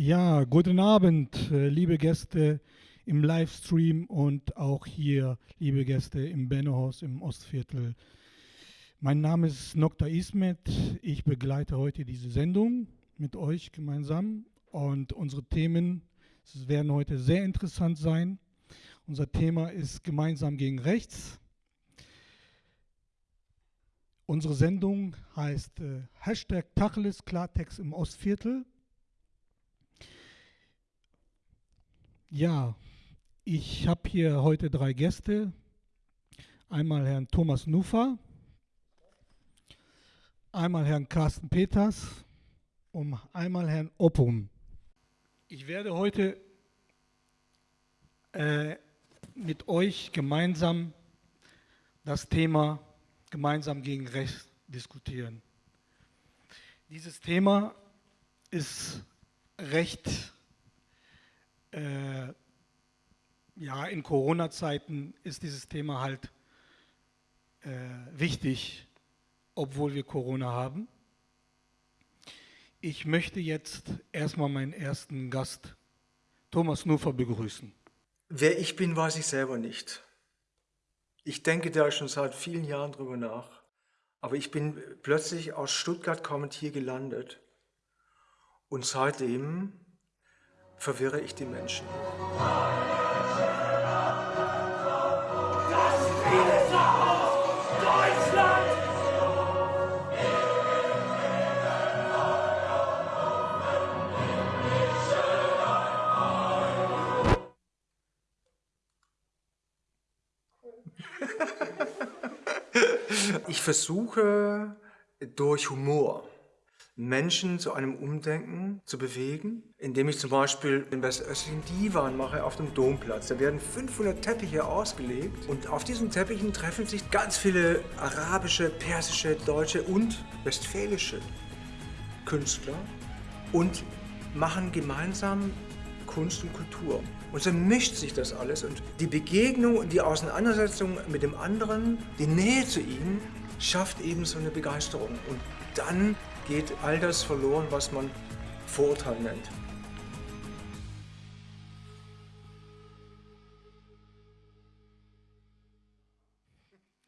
Ja, guten Abend, äh, liebe Gäste im Livestream und auch hier, liebe Gäste im Bennohaus im Ostviertel. Mein Name ist Nokta Ismet. Ich begleite heute diese Sendung mit euch gemeinsam und unsere Themen werden heute sehr interessant sein. Unser Thema ist gemeinsam gegen rechts. Unsere Sendung heißt äh, Hashtag Tacheles Klartext im Ostviertel. Ja, ich habe hier heute drei Gäste. Einmal Herrn Thomas Nufa, einmal Herrn Carsten Peters und einmal Herrn Oppum. Ich werde heute äh, mit euch gemeinsam das Thema gemeinsam gegen Recht diskutieren. Dieses Thema ist recht, äh, ja, in Corona-Zeiten ist dieses Thema halt äh, wichtig, obwohl wir Corona haben. Ich möchte jetzt erstmal meinen ersten Gast, Thomas Nufer, begrüßen. Wer ich bin, weiß ich selber nicht. Ich denke da schon seit vielen Jahren drüber nach. Aber ich bin plötzlich aus Stuttgart kommend hier gelandet. Und seitdem verwirre ich die Menschen. Ich versuche durch Humor Menschen zu einem Umdenken zu bewegen, indem ich zum Beispiel den westöstlichen Divan mache auf dem Domplatz. Da werden 500 Teppiche ausgelegt und auf diesen Teppichen treffen sich ganz viele arabische, persische, deutsche und westfälische Künstler und machen gemeinsam Kunst und Kultur. Und so mischt sich das alles und die Begegnung und die Auseinandersetzung mit dem anderen, die Nähe zu ihm, schafft eben so eine Begeisterung. Und dann geht all das verloren, was man Vorurteil nennt.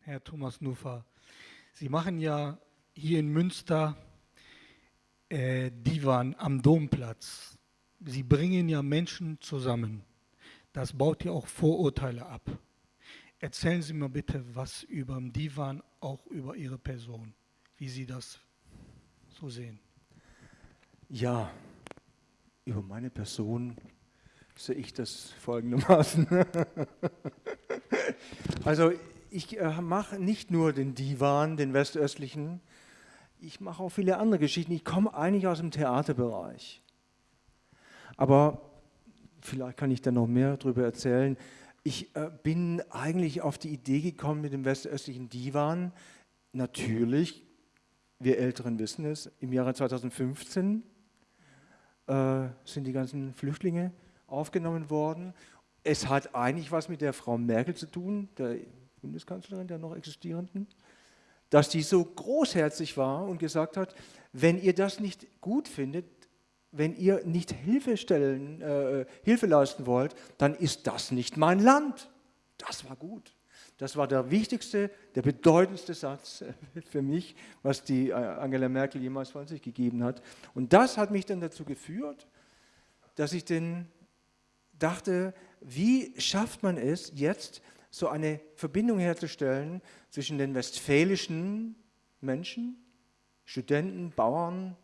Herr Thomas Nufer, Sie machen ja hier in Münster äh, Divan am Domplatz. Sie bringen ja Menschen zusammen. Das baut ja auch Vorurteile ab. Erzählen Sie mir bitte was über den Divan, auch über Ihre Person, wie Sie das so sehen. Ja, über meine Person sehe ich das folgendermaßen. also ich äh, mache nicht nur den Divan, den westöstlichen, ich mache auch viele andere Geschichten. Ich komme eigentlich aus dem Theaterbereich. Aber vielleicht kann ich da noch mehr darüber erzählen. Ich äh, bin eigentlich auf die Idee gekommen mit dem westöstlichen Divan. Natürlich, wir Älteren wissen es, im Jahre 2015 äh, sind die ganzen Flüchtlinge aufgenommen worden. Es hat eigentlich was mit der Frau Merkel zu tun, der Bundeskanzlerin, der noch existierenden, dass die so großherzig war und gesagt hat, wenn ihr das nicht gut findet, wenn ihr nicht Hilfe, äh, Hilfe leisten wollt, dann ist das nicht mein Land. Das war gut. Das war der wichtigste, der bedeutendste Satz für mich, was die äh, Angela Merkel jemals von sich gegeben hat. Und das hat mich dann dazu geführt, dass ich denn dachte, wie schafft man es jetzt, so eine Verbindung herzustellen zwischen den westfälischen Menschen, Studenten, Bauern,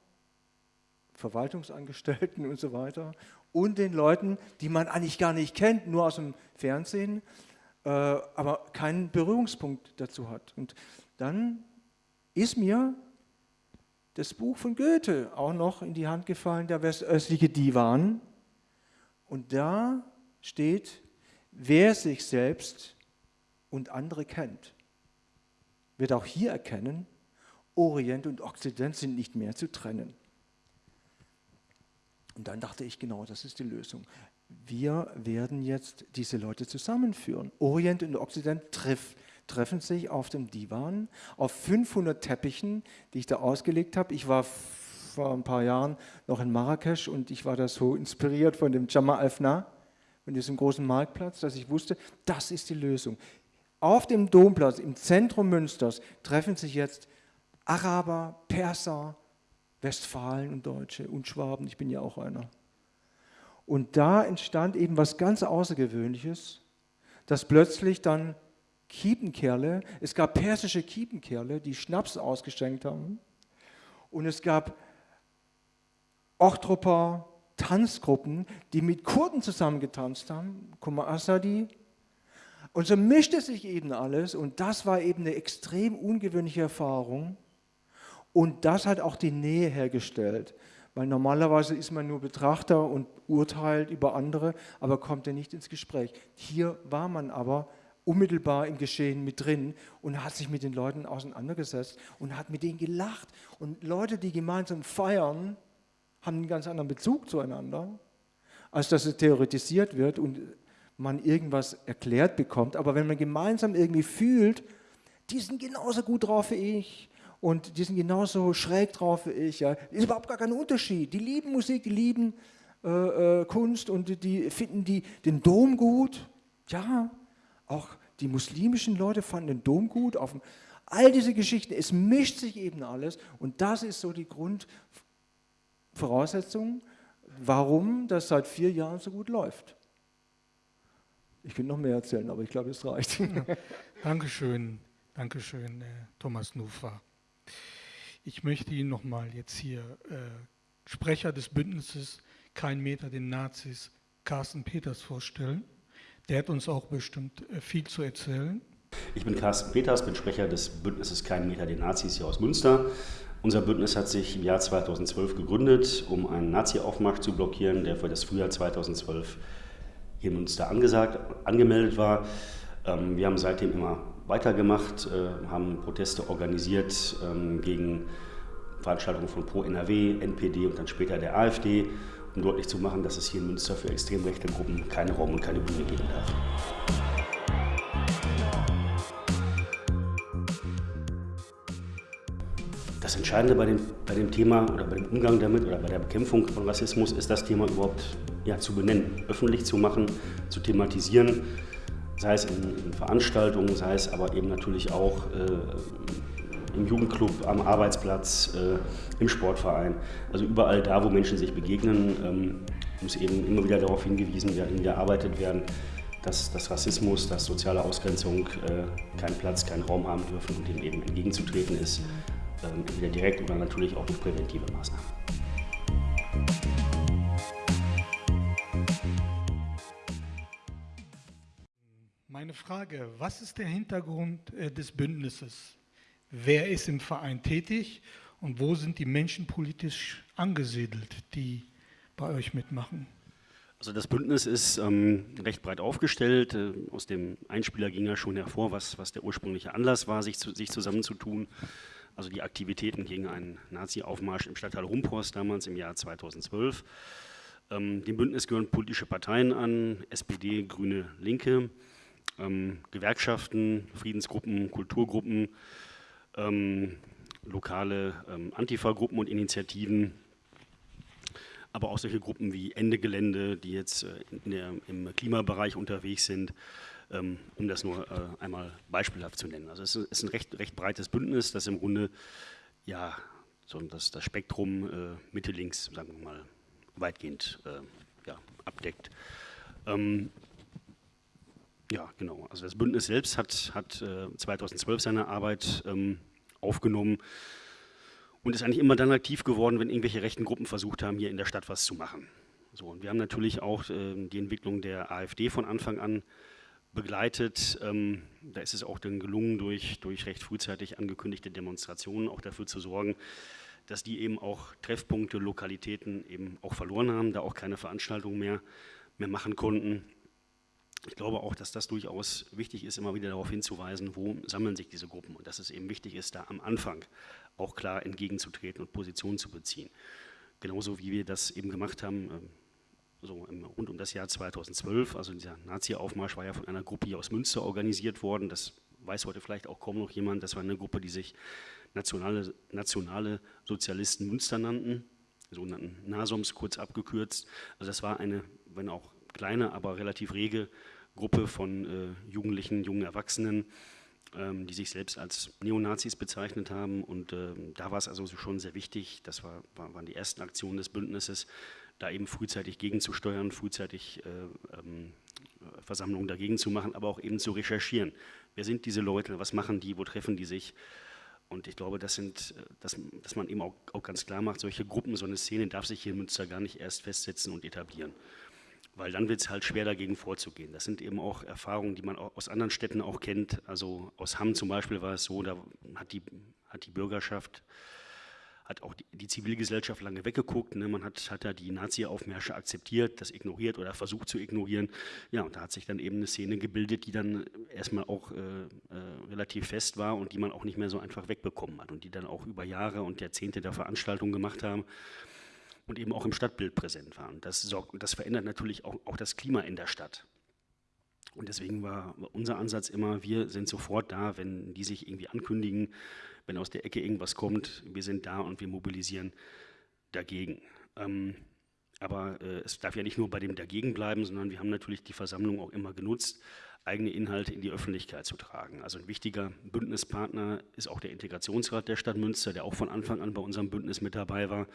Verwaltungsangestellten und so weiter und den Leuten, die man eigentlich gar nicht kennt, nur aus dem Fernsehen, aber keinen Berührungspunkt dazu hat. Und dann ist mir das Buch von Goethe auch noch in die Hand gefallen, der westöstliche Divan. Und da steht, wer sich selbst und andere kennt, wird auch hier erkennen, Orient und Okzident sind nicht mehr zu trennen. Und dann dachte ich, genau, das ist die Lösung. Wir werden jetzt diese Leute zusammenführen. Orient und Occident treff, treffen sich auf dem Divan, auf 500 Teppichen, die ich da ausgelegt habe. Ich war vor ein paar Jahren noch in Marrakesch und ich war da so inspiriert von dem Jama Alfna, von diesem großen Marktplatz, dass ich wusste, das ist die Lösung. Auf dem Domplatz im Zentrum Münsters treffen sich jetzt Araber, Perser, Westfalen und Deutsche und Schwaben, ich bin ja auch einer. Und da entstand eben was ganz Außergewöhnliches, dass plötzlich dann Kiepenkerle, es gab persische Kiepenkerle, die Schnaps ausgeschenkt haben und es gab Ochtroper Tanzgruppen, die mit Kurden zusammengetanzt haben, Kuma Asadi. Und so mischte sich eben alles und das war eben eine extrem ungewöhnliche Erfahrung. Und das hat auch die Nähe hergestellt, weil normalerweise ist man nur Betrachter und urteilt über andere, aber kommt ja nicht ins Gespräch. Hier war man aber unmittelbar im Geschehen mit drin und hat sich mit den Leuten auseinandergesetzt und hat mit denen gelacht. Und Leute, die gemeinsam feiern, haben einen ganz anderen Bezug zueinander, als dass es theoretisiert wird und man irgendwas erklärt bekommt. Aber wenn man gemeinsam irgendwie fühlt, die sind genauso gut drauf wie ich und die sind genauso schräg drauf wie ich, ja, ist überhaupt gar kein Unterschied. Die lieben Musik, die lieben äh, äh, Kunst und die finden die, den Dom gut. Ja, auch die muslimischen Leute fanden den Dom gut. Auf, all diese Geschichten, es mischt sich eben alles und das ist so die Grundvoraussetzung, warum das seit vier Jahren so gut läuft. Ich könnte noch mehr erzählen, aber ich glaube, es reicht. Dankeschön, Dankeschön, äh, Thomas Nufa. Ich möchte Ihnen nochmal jetzt hier äh, Sprecher des Bündnisses Kein Meter den Nazis, Carsten Peters, vorstellen. Der hat uns auch bestimmt äh, viel zu erzählen. Ich bin Carsten Peters, bin Sprecher des Bündnisses Kein Meter den Nazis hier aus Münster. Unser Bündnis hat sich im Jahr 2012 gegründet, um einen Nazi-Aufmarsch zu blockieren, der für das Frühjahr 2012 hier in Münster angesagt, angemeldet war. Ähm, wir haben seitdem immer weitergemacht, äh, haben Proteste organisiert ähm, gegen Veranstaltungen von Pro NRW, NPD und dann später der AfD um deutlich zu machen, dass es hier in Münster für extrem rechte Gruppen keinen Raum und keine Bühne geben darf. Das Entscheidende bei dem, bei dem Thema oder bei dem Umgang damit oder bei der Bekämpfung von Rassismus ist das Thema überhaupt ja, zu benennen, öffentlich zu machen, zu thematisieren, sei es in, Veranstaltungen, sei es aber eben natürlich auch äh, im Jugendclub, am Arbeitsplatz, äh, im Sportverein. Also überall da, wo Menschen sich begegnen, ähm, muss eben immer wieder darauf hingewiesen werden, gearbeitet werden, dass, dass Rassismus, dass soziale Ausgrenzung äh, keinen Platz, keinen Raum haben dürfen und dem eben entgegenzutreten ist, ähm, entweder direkt oder natürlich auch durch präventive Maßnahmen. Frage, was ist der Hintergrund äh, des Bündnisses? wer ist im Verein tätig und wo sind die Menschen politisch angesiedelt, die bei euch mitmachen? Also das Bündnis ist ähm, recht breit aufgestellt. Äh, aus dem Einspieler ging ja schon hervor, was, was der ursprüngliche Anlass war, sich, zu, sich zusammenzutun. Also die Aktivitäten gegen einen Nazi-Aufmarsch im Stadtteil Rumpors damals im Jahr 2012. Ähm, dem Bündnis gehören politische Parteien an, SPD, Grüne, Linke, ähm, Gewerkschaften, Friedensgruppen, Kulturgruppen, ähm, lokale ähm, Antifa-Gruppen und Initiativen, aber auch solche Gruppen wie Ende Gelände, die jetzt äh, der, im Klimabereich unterwegs sind, ähm, um das nur äh, einmal beispielhaft zu nennen. Also es ist ein recht, recht breites Bündnis, das im Grunde ja, so das, das Spektrum äh, Mitte-Links, sagen wir mal, weitgehend äh, ja, abdeckt. Ähm, ja, genau. Also das Bündnis selbst hat, hat äh, 2012 seine Arbeit ähm, aufgenommen und ist eigentlich immer dann aktiv geworden, wenn irgendwelche rechten Gruppen versucht haben, hier in der Stadt was zu machen. So, und wir haben natürlich auch äh, die Entwicklung der AfD von Anfang an begleitet. Ähm, da ist es auch dann gelungen, durch, durch recht frühzeitig angekündigte Demonstrationen auch dafür zu sorgen, dass die eben auch Treffpunkte, Lokalitäten eben auch verloren haben, da auch keine Veranstaltungen mehr, mehr machen konnten. Ich glaube auch, dass das durchaus wichtig ist, immer wieder darauf hinzuweisen, wo sammeln sich diese Gruppen und dass es eben wichtig ist, da am Anfang auch klar entgegenzutreten und Positionen zu beziehen. Genauso wie wir das eben gemacht haben, ähm, so rund um das Jahr 2012, also dieser Nazi-Aufmarsch war ja von einer Gruppe hier aus Münster organisiert worden, das weiß heute vielleicht auch kaum noch jemand, das war eine Gruppe, die sich Nationale, Nationale Sozialisten Münster nannten, sogenannten NASOMs kurz abgekürzt. Also das war eine, wenn auch kleine, aber relativ rege Gruppe von äh, Jugendlichen, jungen Erwachsenen, ähm, die sich selbst als Neonazis bezeichnet haben. Und äh, da war es also schon sehr wichtig, das war, war, waren die ersten Aktionen des Bündnisses, da eben frühzeitig gegenzusteuern, frühzeitig äh, ähm, Versammlungen dagegen zu machen, aber auch eben zu recherchieren. Wer sind diese Leute, was machen die, wo treffen die sich? Und ich glaube, das sind, äh, dass, dass man eben auch, auch, ganz klar macht, solche Gruppen, so eine Szene darf sich hier in Münster gar nicht erst festsetzen und etablieren. Weil dann wird es halt schwer dagegen vorzugehen. Das sind eben auch Erfahrungen, die man aus anderen Städten auch kennt. Also aus Hamm zum Beispiel war es so, da hat die, hat die Bürgerschaft hat auch die, die Zivilgesellschaft lange weggeguckt. Ne? Man hat, hat da die Nazi-Aufmärsche akzeptiert, das ignoriert oder versucht zu ignorieren. Ja, und da hat sich dann eben eine Szene gebildet, die dann erstmal auch äh, äh, relativ fest war und die man auch nicht mehr so einfach wegbekommen hat und die dann auch über Jahre und Jahrzehnte der Veranstaltung gemacht haben und eben auch im Stadtbild präsent waren. Das, sorgt, das verändert natürlich auch, auch das Klima in der Stadt. Und deswegen war unser Ansatz immer, wir sind sofort da, wenn die sich irgendwie ankündigen, wenn aus der Ecke irgendwas kommt, wir sind da und wir mobilisieren dagegen. Ähm, aber äh, es darf ja nicht nur bei dem Dagegen bleiben, sondern wir haben natürlich die Versammlung auch immer genutzt, eigene Inhalte in die Öffentlichkeit zu tragen. Also ein wichtiger Bündnispartner ist auch der Integrationsrat der Stadt Münster, der auch von Anfang an bei unserem Bündnis mit dabei war.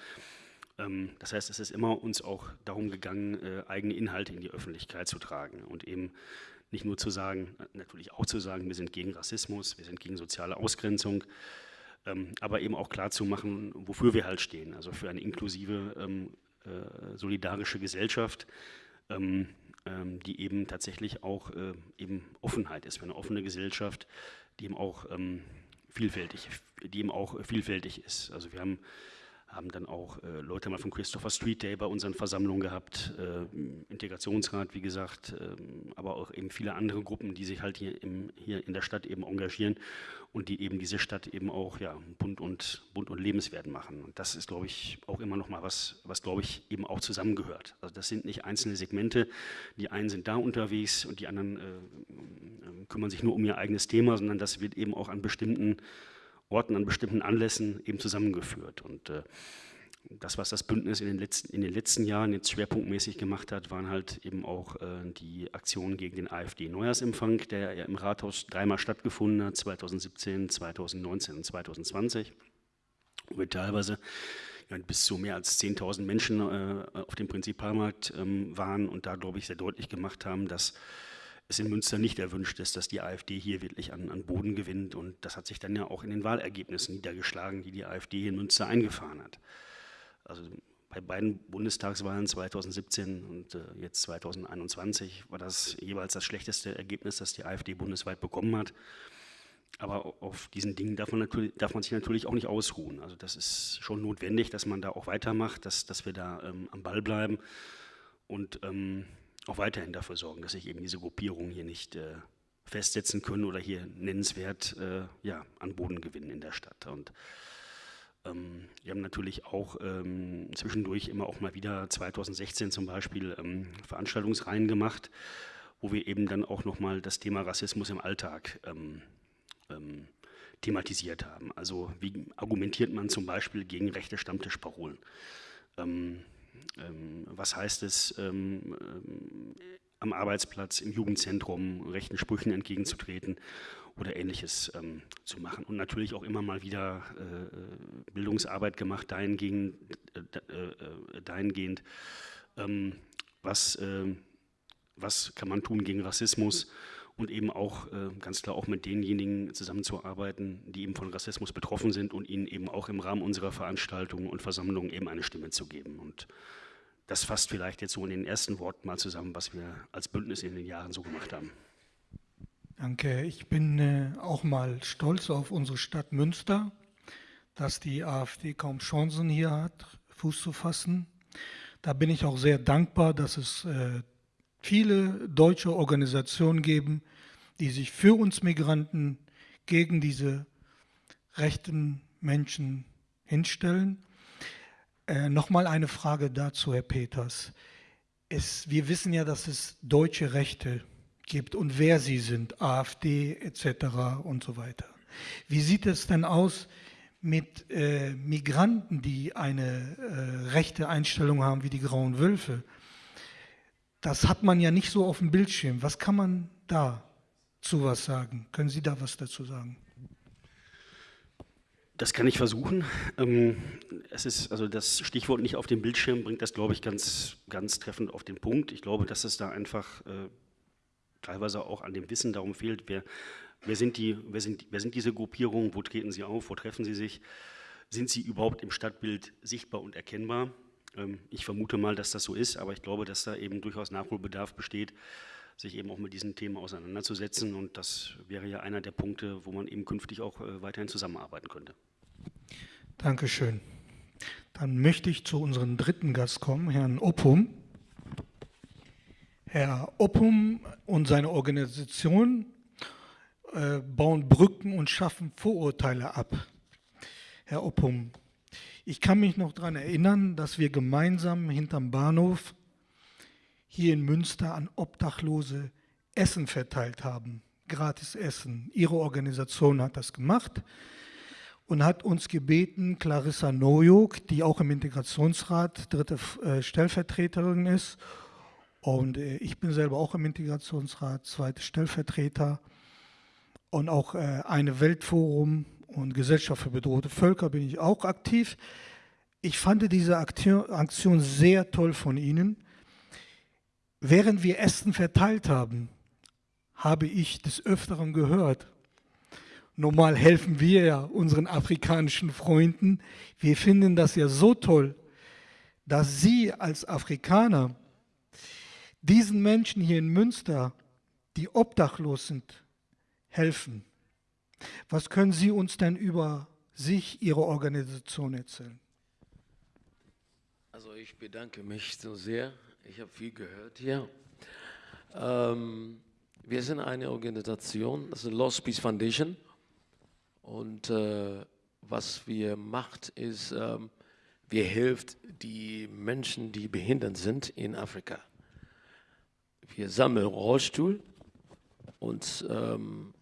Ähm, das heißt, es ist immer uns auch darum gegangen, äh, eigene Inhalte in die Öffentlichkeit zu tragen und eben nicht nur zu sagen, natürlich auch zu sagen, wir sind gegen Rassismus, wir sind gegen soziale Ausgrenzung, ähm, aber eben auch klar zu machen, wofür wir halt stehen, also für eine inklusive, ähm, äh, solidarische Gesellschaft, die eben tatsächlich auch äh, eben Offenheit ist, für eine offene Gesellschaft, die eben auch vielfältig, die eben auch vielfältig ist. Also wir haben haben dann auch äh, Leute mal vom Christopher Street Day bei unseren Versammlungen gehabt, äh, Integrationsrat, wie gesagt, äh, aber auch eben viele andere Gruppen, die sich halt hier, im, hier in der Stadt eben engagieren und die eben diese Stadt eben auch ja, bunt, und, bunt und lebenswert machen. Und das ist, glaube ich, auch immer noch mal was, was, glaube ich, eben auch zusammengehört. Also das sind nicht einzelne Segmente, die einen sind da unterwegs und die anderen äh, äh, kümmern sich nur um ihr eigenes Thema, sondern das wird eben auch an bestimmten Orten, an bestimmten Anlässen eben zusammengeführt. Und äh, das, was das Bündnis in den, letzten, in den letzten Jahren jetzt schwerpunktmäßig gemacht hat, waren halt eben auch äh, die Aktionen gegen den AfD-Neujahrsempfang, der ja im Rathaus dreimal stattgefunden hat, 2017, 2019 und 2020, wo wir teilweise ja, bis zu mehr als 10.000 Menschen äh, auf dem Prinzipalmarkt ähm, waren und da, glaube ich, sehr deutlich gemacht haben, dass es in Münster nicht erwünscht ist, dass die AfD hier wirklich an, an, Boden gewinnt. Und das hat sich dann ja auch in den Wahlergebnissen niedergeschlagen, die die AfD hier in Münster eingefahren hat. Also bei beiden Bundestagswahlen 2017 und äh, jetzt 2021 war das jeweils das schlechteste Ergebnis, das die AfD bundesweit bekommen hat. Aber auf diesen Dingen darf man, darf man, sich natürlich auch nicht ausruhen. Also das ist schon notwendig, dass man da auch weitermacht, dass, dass wir da ähm, am Ball bleiben. Und ähm, auch weiterhin dafür sorgen, dass sich eben diese Gruppierungen hier nicht äh, festsetzen können oder hier nennenswert äh, ja, an Boden gewinnen in der Stadt. Und ähm, wir haben natürlich auch ähm, zwischendurch immer auch mal wieder 2016 zum Beispiel ähm, Veranstaltungsreihen gemacht, wo wir eben dann auch nochmal das Thema Rassismus im Alltag ähm, ähm, thematisiert haben. Also wie argumentiert man zum Beispiel gegen rechte Stammtischparolen? Ähm, was heißt es, ähm, ähm, am Arbeitsplatz, im Jugendzentrum rechten Sprüchen entgegenzutreten oder ähnliches ähm, zu machen. Und natürlich auch immer mal wieder äh, Bildungsarbeit gemacht, dahingehend, äh, äh, dahingehend ähm, was, äh, was kann man tun gegen Rassismus und eben auch äh, ganz klar auch mit denjenigen zusammenzuarbeiten, die eben von Rassismus betroffen sind und ihnen eben auch im Rahmen unserer Veranstaltungen und Versammlungen eben eine Stimme zu geben. Und das fasst vielleicht jetzt so in den ersten Worten mal zusammen, was wir als Bündnis in den Jahren so gemacht haben. Danke. Ich bin äh, auch mal stolz auf unsere Stadt Münster, dass die AfD kaum Chancen hier hat, Fuß zu fassen. Da bin ich auch sehr dankbar, dass es äh, viele deutsche Organisationen geben, die sich für uns Migranten gegen diese rechten Menschen hinstellen. Äh, Nochmal eine Frage dazu, Herr Peters. Es, wir wissen ja, dass es deutsche Rechte gibt und wer sie sind, AfD etc. und so weiter. Wie sieht es denn aus mit äh, Migranten, die eine äh, rechte Einstellung haben wie die Grauen Wölfe? Das hat man ja nicht so auf dem Bildschirm. Was kann man da zu was sagen? Können Sie da was dazu sagen? Das kann ich versuchen. Ähm, es ist also das Stichwort nicht auf dem Bildschirm bringt das, glaube ich, ganz, ganz treffend auf den Punkt. Ich glaube, dass es da einfach äh, teilweise auch an dem Wissen darum fehlt, wer, wer, sind die, wer, sind, wer sind diese Gruppierungen, wo treten sie auf, wo treffen sie sich, sind sie überhaupt im Stadtbild sichtbar und erkennbar. Ähm, ich vermute mal, dass das so ist, aber ich glaube, dass da eben durchaus Nachholbedarf besteht, sich eben auch mit diesen Themen auseinanderzusetzen. Und das wäre ja einer der Punkte, wo man eben künftig auch äh, weiterhin zusammenarbeiten könnte. Dankeschön. Dann möchte ich zu unserem dritten Gast kommen, Herrn Oppum. Herr Oppum und seine Organisation äh, bauen Brücken und schaffen Vorurteile ab. Herr Oppum, ich kann mich noch daran erinnern, dass wir gemeinsam hinterm Bahnhof hier in Münster an Obdachlose Essen verteilt haben, gratis Essen. Ihre Organisation hat das gemacht und hat uns gebeten, Clarissa Nojuk, die auch im Integrationsrat dritte äh, Stellvertreterin ist, und äh, ich bin selber auch im Integrationsrat, zweite Stellvertreter und auch äh, eine Weltforum und Gesellschaft für bedrohte Völker bin ich auch aktiv. Ich fand diese Aktion sehr toll von Ihnen. Während wir Essen verteilt haben, habe ich des Öfteren gehört, Normal helfen wir ja unseren afrikanischen Freunden. Wir finden das ja so toll, dass Sie als Afrikaner diesen Menschen hier in Münster, die obdachlos sind, helfen. Was können Sie uns denn über sich, Ihre Organisation erzählen? Also ich bedanke mich so sehr. Ich habe viel gehört hier. Ähm, wir sind eine Organisation, das ist die Lost Peace Foundation. Und äh, was wir macht, ist, ähm, wir helfen die Menschen, die behindert sind in Afrika. Wir sammeln Rollstuhl und ähm,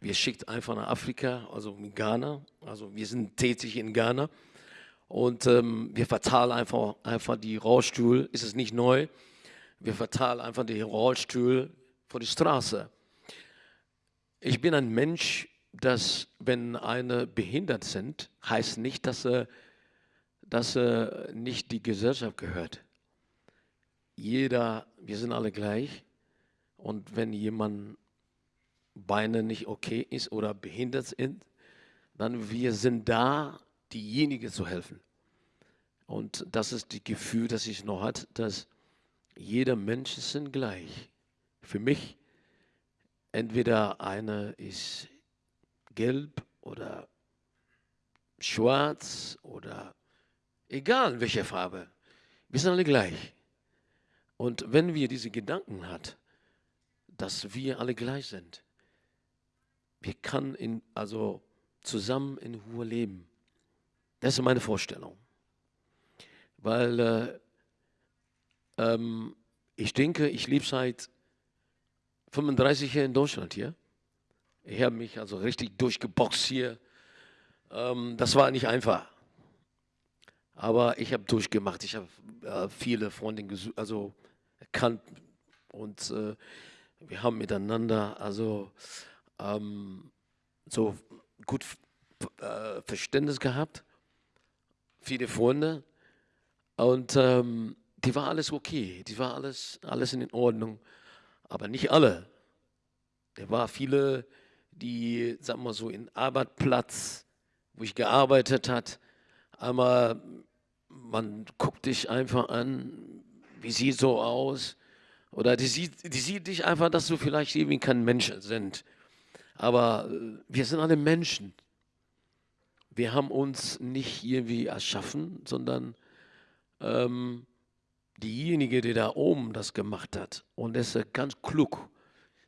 wir schicken einfach nach Afrika, also in Ghana. Also wir sind tätig in Ghana und ähm, wir verteilen einfach, einfach die Rollstuhl. Ist es nicht neu? Wir verteilen einfach die Rollstuhl vor die Straße. Ich bin ein Mensch, dass wenn eine behindert sind, heißt nicht, dass er, dass er nicht die Gesellschaft gehört. Jeder, wir sind alle gleich. Und wenn jemand Beine nicht okay ist oder behindert sind, dann wir sind da, diejenigen zu helfen. Und das ist das Gefühl, das ich noch hat, dass jeder Mensch sind gleich. Für mich entweder einer ist gelb oder schwarz oder egal welche Farbe. Wir sind alle gleich. Und wenn wir diese Gedanken hat, dass wir alle gleich sind, wir können in, also zusammen in Ruhe leben. Das ist meine Vorstellung. Weil äh, ähm, ich denke, ich lebe seit 35 Jahren in Deutschland hier. Ich habe mich also richtig durchgeboxt hier. Ähm, das war nicht einfach. Aber ich habe durchgemacht. Ich habe äh, viele Freundinnen also erkannt und äh, wir haben miteinander also ähm, so gut äh, Verständnis gehabt. Viele Freunde und ähm, die war alles okay, die war alles alles in Ordnung, aber nicht alle. Da war viele die, sagen wir so, in Arbeitsplatz, wo ich gearbeitet hat, einmal, man guckt dich einfach an, wie sieht so aus, oder die sieht, die sieht dich einfach, dass du vielleicht irgendwie kein Mensch sind. Aber äh, wir sind alle Menschen. Wir haben uns nicht irgendwie erschaffen, sondern ähm, diejenige, die da oben das gemacht hat. Und er ist ganz klug,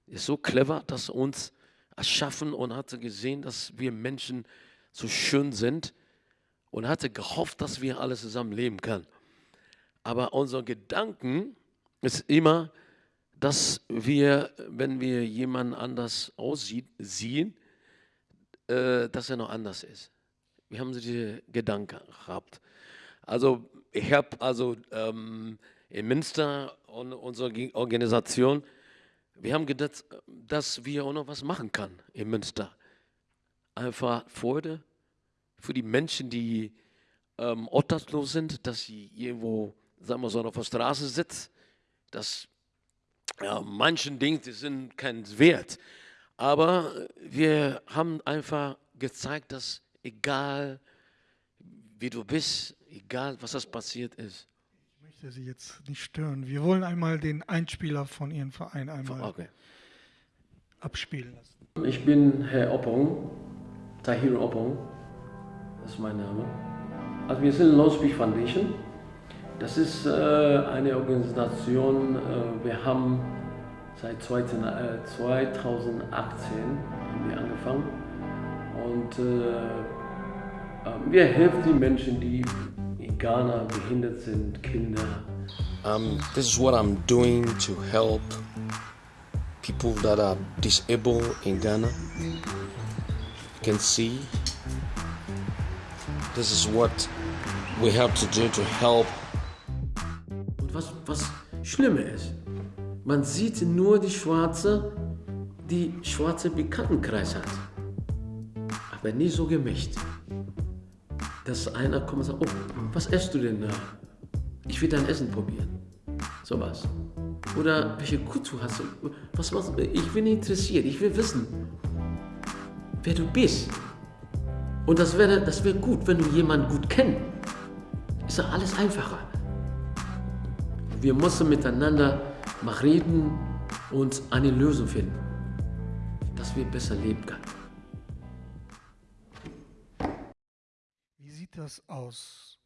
ist so clever, dass uns erschaffen und hatte gesehen, dass wir Menschen so schön sind und hatte gehofft, dass wir alle zusammen leben können. Aber unser Gedanken ist immer, dass wir, wenn wir jemanden anders aussieht, sehen, äh, dass er noch anders ist. Wir haben diese Gedanken gehabt. Also ich habe also ähm, in Münster und unsere Organisation, wir haben gedacht, dass wir auch noch was machen können in Münster. Einfach Freude für die Menschen, die ähm, obdachlos sind, dass sie irgendwo, sagen wir so, auf der Straße sitzen, dass ja, manchen Dinge die sind kein Wert. Aber wir haben einfach gezeigt, dass egal wie du bist, egal was das passiert ist. Ich möchte Sie jetzt nicht stören. Wir wollen einmal den Einspieler von Ihrem Verein einmal okay. abspielen lassen. Ich bin Herr Oppong, Tahir Oppong, das ist mein Name. Also wir sind Low Speech Foundation. Das ist äh, eine Organisation, äh, wir haben seit 2018 äh, haben wir angefangen und wir helfen die Menschen, die in Ghana behindert sind, Kinder. Um, this is what I'm doing to help people that are disabled in Ghana. You can see this is what we have to do to help was, was ist, man sieht nur die Schwarze, die schwarze Bekanntenkreis hat. Aber nie so gemischt. Dass einer kommt und sagt, oh, was isst du denn da? Ich will dein Essen probieren. Sowas. Oder welche Kultur hast du? Was machst du? Ich bin interessiert, ich will wissen, wer du bist. Und das wäre das wär gut, wenn du jemanden gut kennst. Ist doch alles einfacher. Wir müssen miteinander mal reden und eine Lösung finden, dass wir besser leben können. Wie sieht das aus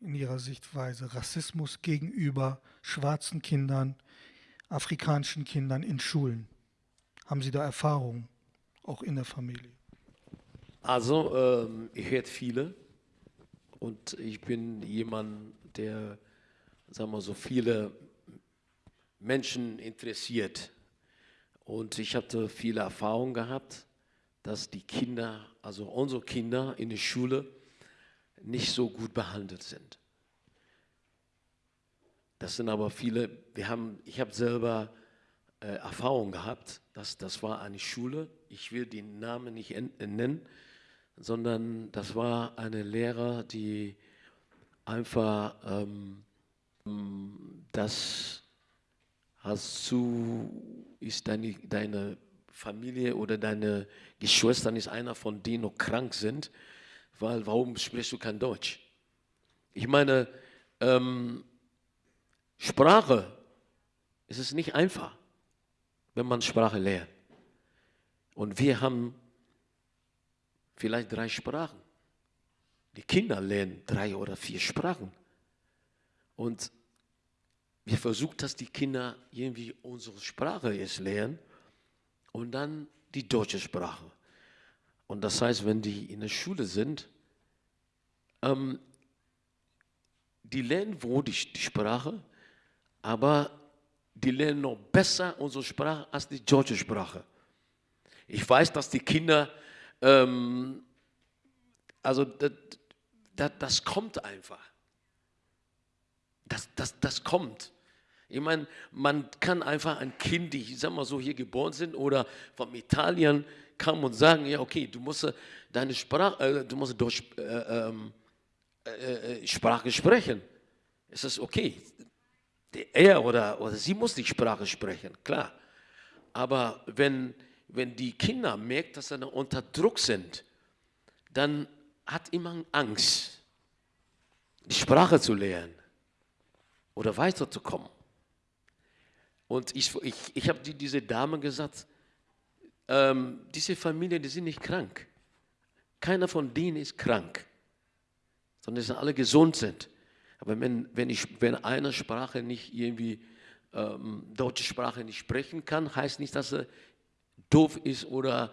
in Ihrer Sichtweise? Rassismus gegenüber schwarzen Kindern, afrikanischen Kindern in Schulen. Haben Sie da Erfahrungen, auch in der Familie? Also, ähm, ich höre viele und ich bin jemand, der sagen wir so, viele Menschen interessiert. Und ich hatte viele Erfahrungen gehabt, dass die Kinder, also unsere Kinder in der Schule, nicht so gut behandelt sind. Das sind aber viele, wir haben, ich habe selber äh, Erfahrung gehabt, dass das war eine Schule, ich will den Namen nicht nennen, sondern das war eine Lehrer, die einfach ähm, das hast du, ist deine, deine Familie oder deine Geschwister ist einer von denen noch krank sind, weil warum sprichst du kein Deutsch? Ich meine, ähm, Sprache, es ist nicht einfach, wenn man Sprache lernt. Und wir haben vielleicht drei Sprachen. Die Kinder lernen drei oder vier Sprachen. Und wir versuchen, dass die Kinder irgendwie unsere Sprache jetzt lernen und dann die deutsche Sprache. Und das heißt, wenn die in der Schule sind, ähm, die lernen wohl die, die Sprache, aber die lernen noch besser unsere Sprache als die deutsche Sprache. Ich weiß, dass die Kinder, ähm, also das, das, das kommt einfach. Das, das, das kommt. Ich meine, man kann einfach ein Kind, die, ich sag mal so, hier geboren sind oder von Italien kam und sagen, ja, okay, du musst deine Sprache, äh, du musst Deutsch, äh, ähm, äh, äh, Sprache sprechen. Es ist okay. Er oder, oder sie muss die Sprache sprechen, klar. Aber wenn, wenn die Kinder merken, dass sie unter Druck sind, dann hat immer Angst, die Sprache zu lernen oder weiterzukommen. Und ich, ich, ich habe die, diese Dame gesagt, ähm, diese Familie, die sind nicht krank. Keiner von denen ist krank, sondern sie alle gesund sind. Aber wenn, wenn, ich, wenn eine Sprache nicht irgendwie, ähm, deutsche Sprache nicht sprechen kann, heißt nicht, dass er doof ist oder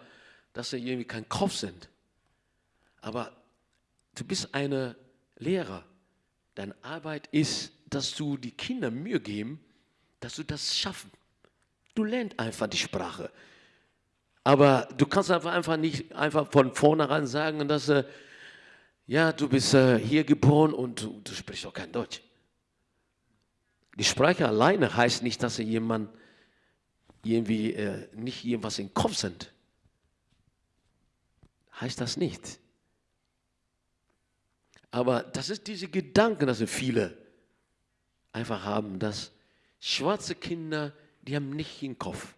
dass er irgendwie kein Kopf sind. Aber du bist eine Lehrer. Deine Arbeit ist, dass du die Kinder Mühe geben, dass du das schaffen. Du lernst einfach die Sprache. Aber du kannst einfach, einfach nicht einfach von vornherein sagen, dass äh, ja, du bist äh, hier geboren und du, du sprichst auch kein Deutsch. Die Sprache alleine heißt nicht, dass jemand irgendwie äh, nicht irgendwas im Kopf sind. Heißt das nicht. Aber das ist diese Gedanken, dass viele einfach haben, dass schwarze Kinder, die haben nicht im Kopf.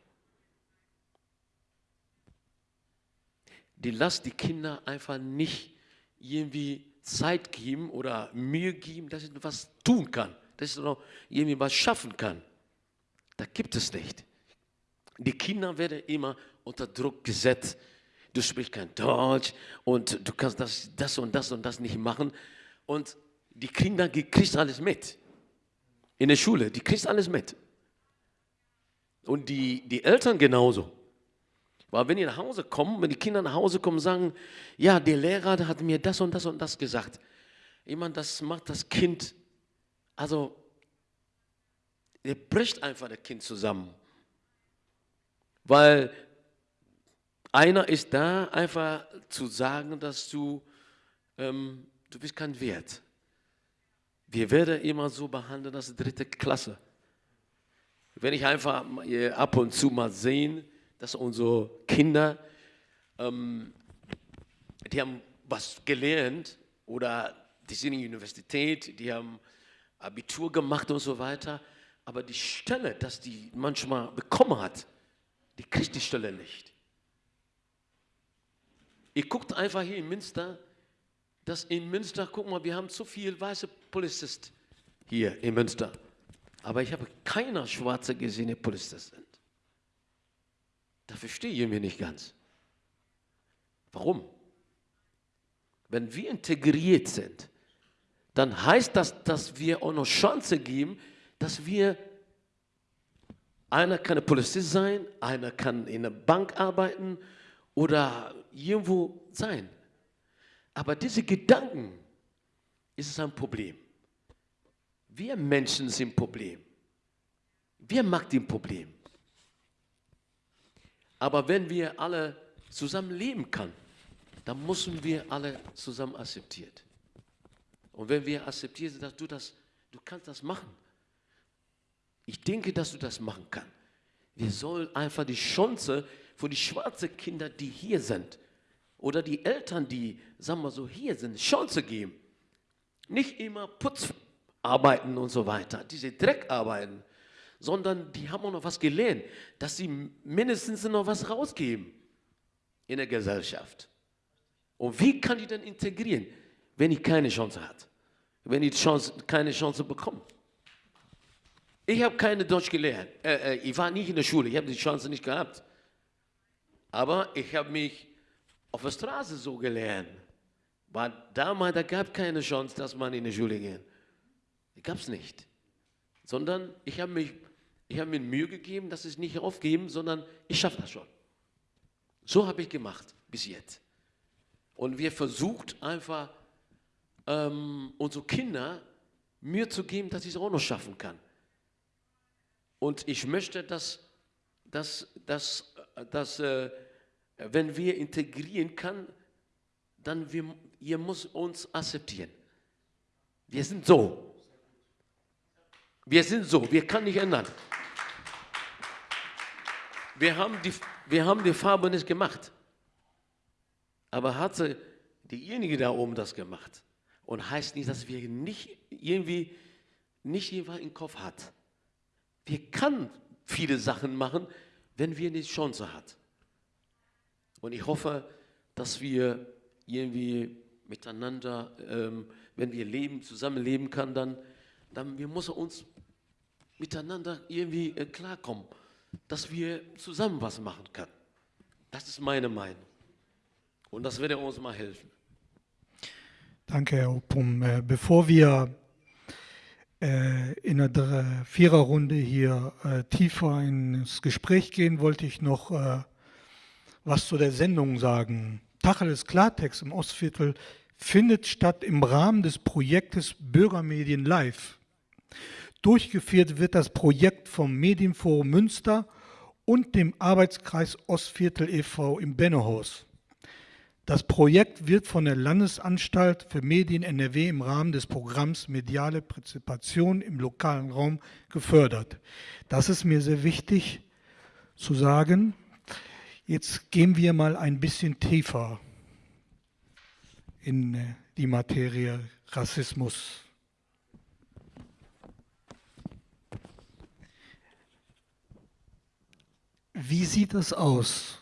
Die lassen die Kinder einfach nicht irgendwie Zeit geben oder Mühe geben, dass sie was tun kann, dass sie noch irgendwie was schaffen kann. Da gibt es nicht. Die Kinder werden immer unter Druck gesetzt. Du sprichst kein Deutsch und du kannst das, das und das und das nicht machen. Und die Kinder, die kriegst alles mit. In der Schule, die kriegst alles mit. Und die, die Eltern genauso. Weil wenn die nach Hause kommen, wenn die Kinder nach Hause kommen, sagen, ja, der Lehrer hat mir das und das und das gesagt. Ich meine, das macht das Kind, also, er bricht einfach das Kind zusammen. Weil einer ist da, einfach zu sagen, dass du, ähm, du bist kein Wert. Wir werden immer so behandelt als dritte Klasse. Wenn ich einfach ab und zu mal sehe, dass unsere Kinder, ähm, die haben was gelernt oder die sind in der Universität, die haben Abitur gemacht und so weiter, aber die Stelle, dass die manchmal bekommen hat, die kriegt die Stelle nicht. Ihr guckt einfach hier in Münster, dass in Münster, guck mal, wir haben zu viele weiße Polizisten hier in Münster. Aber ich habe keiner schwarze gesehen, der Polizist sind. Da verstehe ich mir nicht ganz. Warum? Wenn wir integriert sind, dann heißt das, dass wir auch noch Chance geben, dass wir, einer kann Polizist sein, einer kann in einer Bank arbeiten oder irgendwo sein. Aber diese Gedanken ist ein Problem. Wir Menschen sind Problem. Wer macht ein Problem? Aber wenn wir alle zusammen leben können, dann müssen wir alle zusammen akzeptiert. Und wenn wir akzeptieren, dass du das, du kannst das machen. Ich denke, dass du das machen kannst. Wir sollen einfach die Chance für die schwarzen Kinder, die hier sind, oder die Eltern, die, sagen wir so, hier sind, Chance geben. Nicht immer Putzarbeiten und so weiter, diese Dreckarbeiten, sondern die haben auch noch was gelernt, dass sie mindestens noch was rausgeben in der Gesellschaft. Und wie kann die denn integrieren, wenn ich keine Chance hat? Wenn ich Chance, keine Chance bekomme? Ich habe keine Deutsch gelernt. Äh, äh, ich war nicht in der Schule, ich habe die Chance nicht gehabt. Aber ich habe mich auf der Straße so gelernt. Weil damals, da gab es keine Chance, dass man in die Schule geht. Die gab es nicht. Sondern ich habe mich mir Mühe gegeben, dass ich nicht aufgeben, sondern ich schaffe das schon. So habe ich gemacht bis jetzt. Und wir versucht einfach, ähm, unsere Kinder Mühe zu geben, dass ich es auch noch schaffen kann. Und ich möchte, dass, dass, dass, dass äh, wenn wir integrieren können, dann wir, ihr muss uns akzeptieren. Wir sind so. Wir sind so, wir können nicht ändern. Wir haben die, wir haben die Farbe nicht gemacht. Aber hatte diejenige da oben das gemacht. Und heißt nicht, dass wir nicht irgendwie, nicht jemand im Kopf hat. Wir können viele Sachen machen, wenn wir die Chance hat. Und ich hoffe, dass wir irgendwie miteinander, ähm, wenn wir leben, zusammenleben können, dann, dann wir müssen uns miteinander irgendwie äh, klarkommen dass wir zusammen was machen können. Das ist meine Meinung. Und das wird uns mal helfen. Danke, Herr Opum. Äh, bevor wir äh, in der Viererrunde hier äh, tiefer ins Gespräch gehen, wollte ich noch was zu der Sendung sagen. Tacheles Klartext im Ostviertel findet statt im Rahmen des Projektes Bürgermedien Live. Durchgeführt wird das Projekt vom Medienforum Münster und dem Arbeitskreis Ostviertel e.V. im Bennehaus. Das Projekt wird von der Landesanstalt für Medien NRW im Rahmen des Programms Mediale Partizipation im lokalen Raum gefördert. Das ist mir sehr wichtig zu sagen. Jetzt gehen wir mal ein bisschen tiefer in äh, die Materie Rassismus. Wie sieht das aus?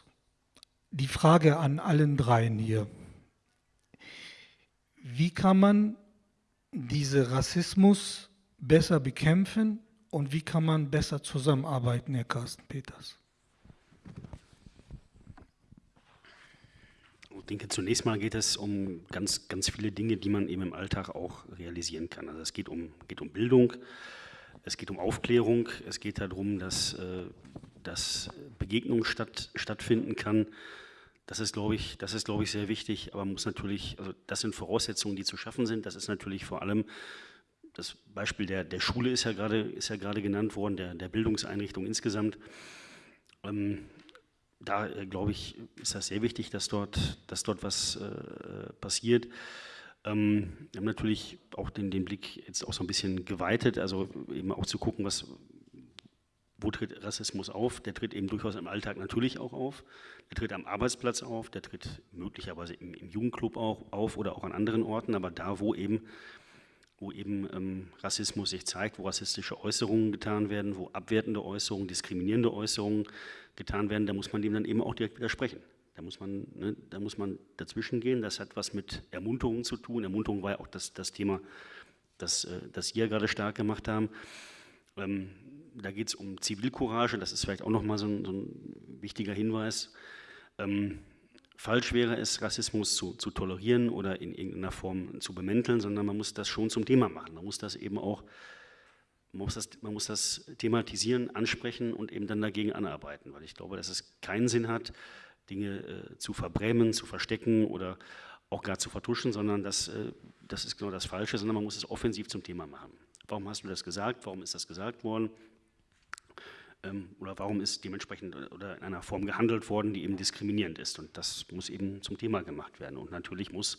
Die Frage an allen dreien hier. Wie kann man diesen Rassismus besser bekämpfen und wie kann man besser zusammenarbeiten, Herr Carsten Peters? Denke, zunächst mal geht es um ganz, ganz viele Dinge, die man eben im Alltag auch realisieren kann. Also es geht um, geht um Bildung, es geht um Aufklärung, es geht darum, dass, äh, dass Begegnung statt, stattfinden kann. Das ist, glaube ich, das ist, glaube ich, sehr wichtig, aber muss natürlich, also das sind Voraussetzungen, die zu schaffen sind. Das ist natürlich vor allem das Beispiel der, der Schule ist ja gerade, ist ja gerade genannt worden, der, der Bildungseinrichtung insgesamt. Ähm, da äh, glaube ich, ist das sehr wichtig, dass dort, dass dort was äh, passiert. Ähm, wir haben natürlich auch den, den Blick jetzt auch so ein bisschen geweitet, also eben auch zu gucken, was, wo tritt Rassismus auf? Der tritt eben durchaus im Alltag natürlich auch auf. Der tritt am Arbeitsplatz auf, der tritt möglicherweise im, im Jugendclub auch auf oder auch an anderen Orten, aber da, wo eben, wo eben ähm, Rassismus sich zeigt, wo rassistische Äußerungen getan werden, wo abwertende Äußerungen, diskriminierende Äußerungen getan werden, da muss man dem dann eben auch direkt widersprechen. Da muss man, ne, da muss man dazwischen gehen. Das hat was mit Ermunterungen zu tun. Ermunterung war ja auch das, das Thema, das, äh, das Sie ja gerade stark gemacht haben. Ähm, da geht es um Zivilcourage, das ist vielleicht auch nochmal so, ein, so ein wichtiger Hinweis. Ähm, falsch wäre es, Rassismus zu, zu, tolerieren oder in irgendeiner Form zu bemänteln, sondern man muss das schon zum Thema machen. Man muss das eben auch man muss, das, man muss das thematisieren, ansprechen und eben dann dagegen anarbeiten, weil ich glaube, dass es keinen Sinn hat, Dinge äh, zu verbrämen, zu verstecken oder auch gar zu vertuschen, sondern das, äh, das ist genau das Falsche, sondern man muss es offensiv zum Thema machen. Warum hast du das gesagt? Warum ist das gesagt worden? Ähm, oder warum ist dementsprechend oder in einer Form gehandelt worden, die eben diskriminierend ist? Und das muss eben zum Thema gemacht werden. Und natürlich muss,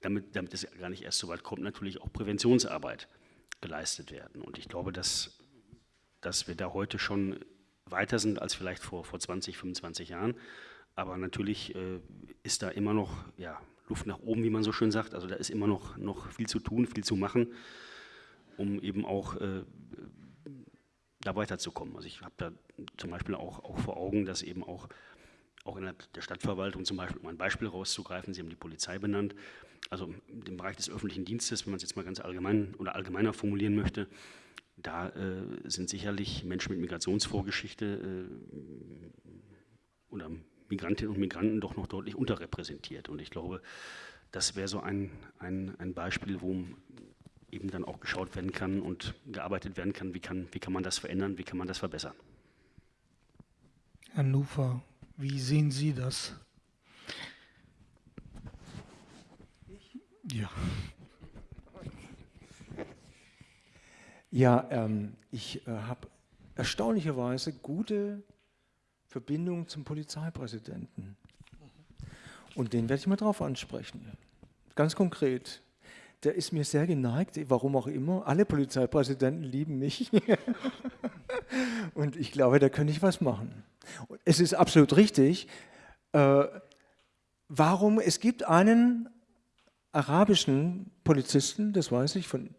damit, damit es gar nicht erst so weit kommt, natürlich auch Präventionsarbeit geleistet werden. Und ich glaube, dass, dass wir da heute schon weiter sind als vielleicht vor, vor 20, 25 Jahren. Aber natürlich äh, ist da immer noch ja, Luft nach oben, wie man so schön sagt. Also da ist immer noch, noch viel zu tun, viel zu machen, um eben auch äh, da weiterzukommen. Also ich habe da zum Beispiel auch, auch vor Augen, dass eben auch, auch in der Stadtverwaltung zum Beispiel, um ein Beispiel rauszugreifen, Sie haben die Polizei benannt, also im Bereich des öffentlichen Dienstes, wenn man es jetzt mal ganz allgemein oder allgemeiner formulieren möchte, da äh, sind sicherlich Menschen mit Migrationsvorgeschichte äh, oder Migrantinnen und Migranten doch noch deutlich unterrepräsentiert. Und ich glaube, das wäre so ein, ein, ein Beispiel, wo eben dann auch geschaut werden kann und gearbeitet werden kann, wie kann, wie kann man das verändern, wie kann man das verbessern. Herr Nufer, wie sehen Sie das? Ja. Ja, ähm, ich äh, habe erstaunlicherweise gute Verbindungen zum Polizeipräsidenten. Und den werde ich mal drauf ansprechen. Ganz konkret. Der ist mir sehr geneigt, warum auch immer. Alle Polizeipräsidenten lieben mich. Und ich glaube, da könnte ich was machen. Es ist absolut richtig. Äh, warum? Es gibt einen arabischen Polizisten, das weiß ich von,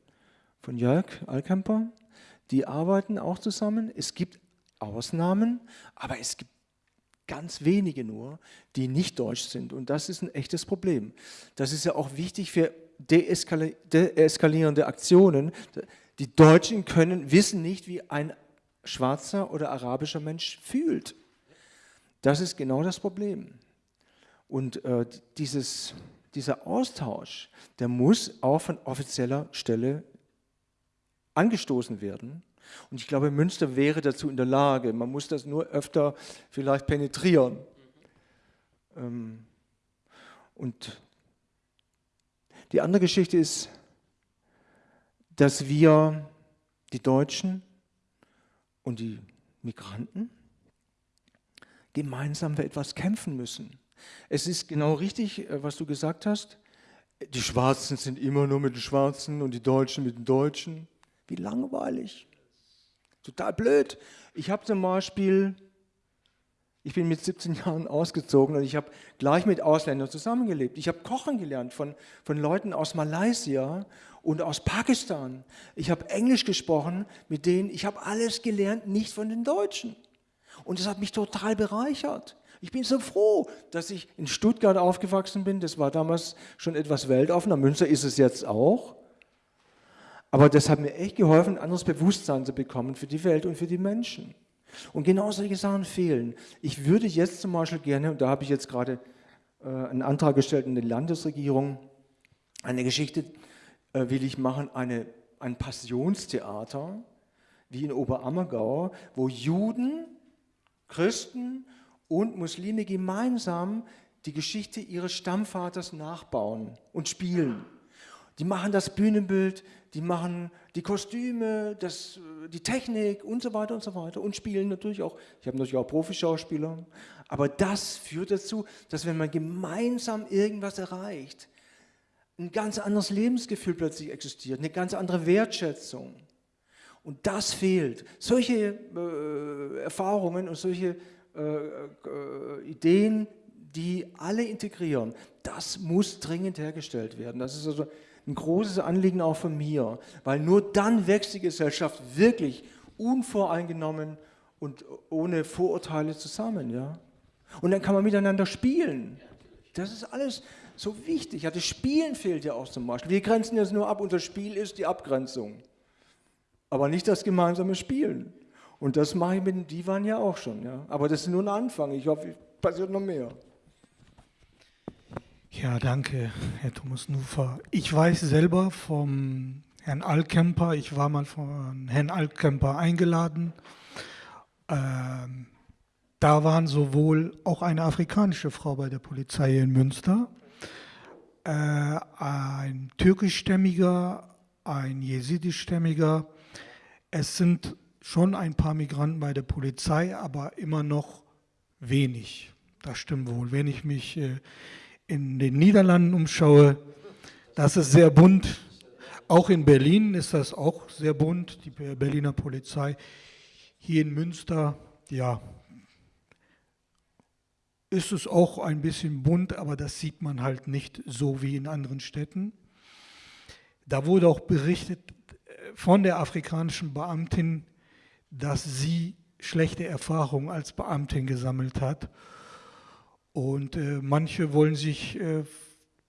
von Jörg Alkemper, die arbeiten auch zusammen. Es gibt Ausnahmen, aber es gibt ganz wenige nur, die nicht deutsch sind. Und das ist ein echtes Problem. Das ist ja auch wichtig für deeskalierende Aktionen. Die Deutschen können, wissen nicht, wie ein schwarzer oder arabischer Mensch fühlt. Das ist genau das Problem. Und äh, dieses dieser Austausch, der muss auch von offizieller Stelle angestoßen werden. Und ich glaube, Münster wäre dazu in der Lage. Man muss das nur öfter vielleicht penetrieren. Ähm, und die andere Geschichte ist, dass wir, die Deutschen und die Migranten, gemeinsam für etwas kämpfen müssen. Es ist genau richtig, äh, was du gesagt hast. Die Schwarzen sind immer nur mit den Schwarzen und die Deutschen mit den Deutschen. Wie langweilig. Total blöd. Ich habe zum Beispiel, ich bin mit 17 Jahren ausgezogen und ich habe gleich mit Ausländern zusammengelebt. Ich habe Kochen gelernt von, von Leuten aus Malaysia und aus Pakistan. Ich habe Englisch gesprochen mit denen. Ich habe alles gelernt, nicht von den Deutschen. Und das hat mich total bereichert. Ich bin so froh, dass ich in Stuttgart aufgewachsen bin. Das war damals schon etwas weltoffener. Münster ist es jetzt auch. Aber das hat mir echt geholfen, ein anderes Bewusstsein zu bekommen für die Welt und für die Menschen. Und genau solche Sachen fehlen. Ich würde jetzt zum Beispiel gerne, und da habe ich jetzt gerade äh, einen Antrag gestellt in die Landesregierung, eine Geschichte äh, will ich machen, eine, ein Passionstheater, wie in Oberammergau, wo Juden, Christen und Muslime gemeinsam die Geschichte ihres Stammvaters nachbauen und spielen. Die machen das Bühnenbild, die machen die Kostüme, das, die Technik und so weiter und so weiter und spielen natürlich auch. Ich habe natürlich auch Profischauspieler. Aber das führt dazu, dass wenn man gemeinsam irgendwas erreicht, ein ganz anderes Lebensgefühl plötzlich existiert, eine ganz andere Wertschätzung. Und das fehlt. Solche äh, Erfahrungen und solche äh, äh, Ideen, die alle integrieren, das muss dringend hergestellt werden. Das ist also ein großes Anliegen auch von mir, weil nur dann wächst die Gesellschaft wirklich unvoreingenommen und ohne Vorurteile zusammen. Ja? Und dann kann man miteinander spielen. Das ist alles so wichtig. Ja, das Spielen fehlt ja auch zum Beispiel. Wir grenzen jetzt nur ab das Spiel ist die Abgrenzung. Aber nicht das gemeinsame Spielen. Und das mache ich mit dem Divan ja auch schon. Ja? Aber das ist nur ein Anfang. Ich hoffe, es passiert noch mehr. Ja, danke, Herr Thomas Nufer. Ich weiß selber vom Herrn Alkemper, ich war mal von Herrn Alkemper eingeladen. Ähm, da waren sowohl auch eine afrikanische Frau bei der Polizei in Münster, äh, ein türkischstämmiger, ein jesidischstämmiger. Es sind schon ein paar Migranten bei der Polizei, aber immer noch wenig. Das stimmt wohl. Wenn ich mich äh, in den Niederlanden umschaue, das ist sehr bunt. Auch in Berlin ist das auch sehr bunt, die Berliner Polizei. Hier in Münster, ja, ist es auch ein bisschen bunt, aber das sieht man halt nicht so wie in anderen Städten. Da wurde auch berichtet von der afrikanischen Beamtin, dass sie schlechte Erfahrungen als Beamtin gesammelt hat. Und äh, manche wollen sich, äh,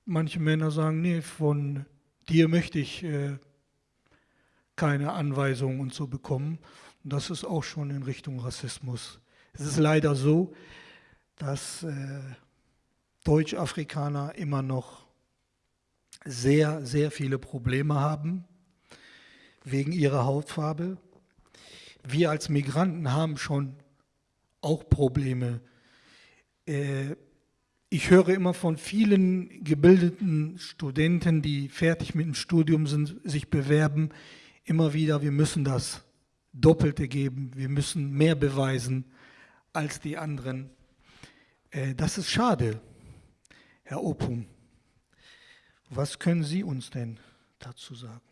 manche Männer sagen, nee, von dir möchte ich äh, keine Anweisungen und so bekommen. Und das ist auch schon in Richtung Rassismus. Es ist leider so, dass äh, Deutsch-Afrikaner immer noch sehr, sehr viele Probleme haben wegen ihrer Hautfarbe wir als Migranten haben schon auch Probleme. Äh, ich höre immer von vielen gebildeten Studenten, die fertig mit dem Studium sind, sich bewerben, immer wieder, wir müssen das Doppelte geben, wir müssen mehr beweisen als die anderen. Äh, das ist schade, Herr Opum. Was können Sie uns denn dazu sagen?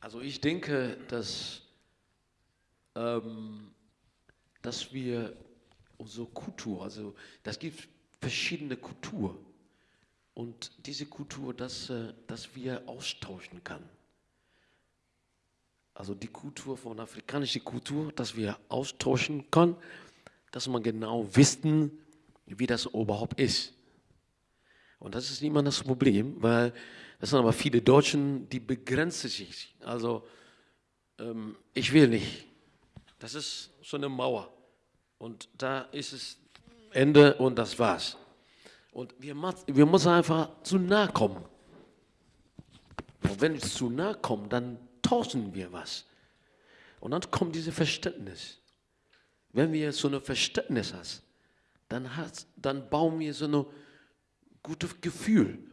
Also ich denke, dass, ähm, dass wir unsere Kultur, also das gibt verschiedene Kultur und diese Kultur, dass, äh, dass wir austauschen können. Also die Kultur von afrikanischer Kultur, dass wir austauschen können, dass man genau wissen, wie das überhaupt ist. Und das ist immer das Problem, weil das sind aber viele Deutschen, die begrenzen sich. Also ähm, ich will nicht. Das ist so eine Mauer. Und da ist es Ende und das war's. Und wir, wir müssen einfach zu nah kommen. Und wenn wir zu nah kommen, dann tauschen wir was. Und dann kommt dieses Verständnis. Wenn wir so ein Verständnis haben, dann, hat, dann bauen wir so ein gutes Gefühl.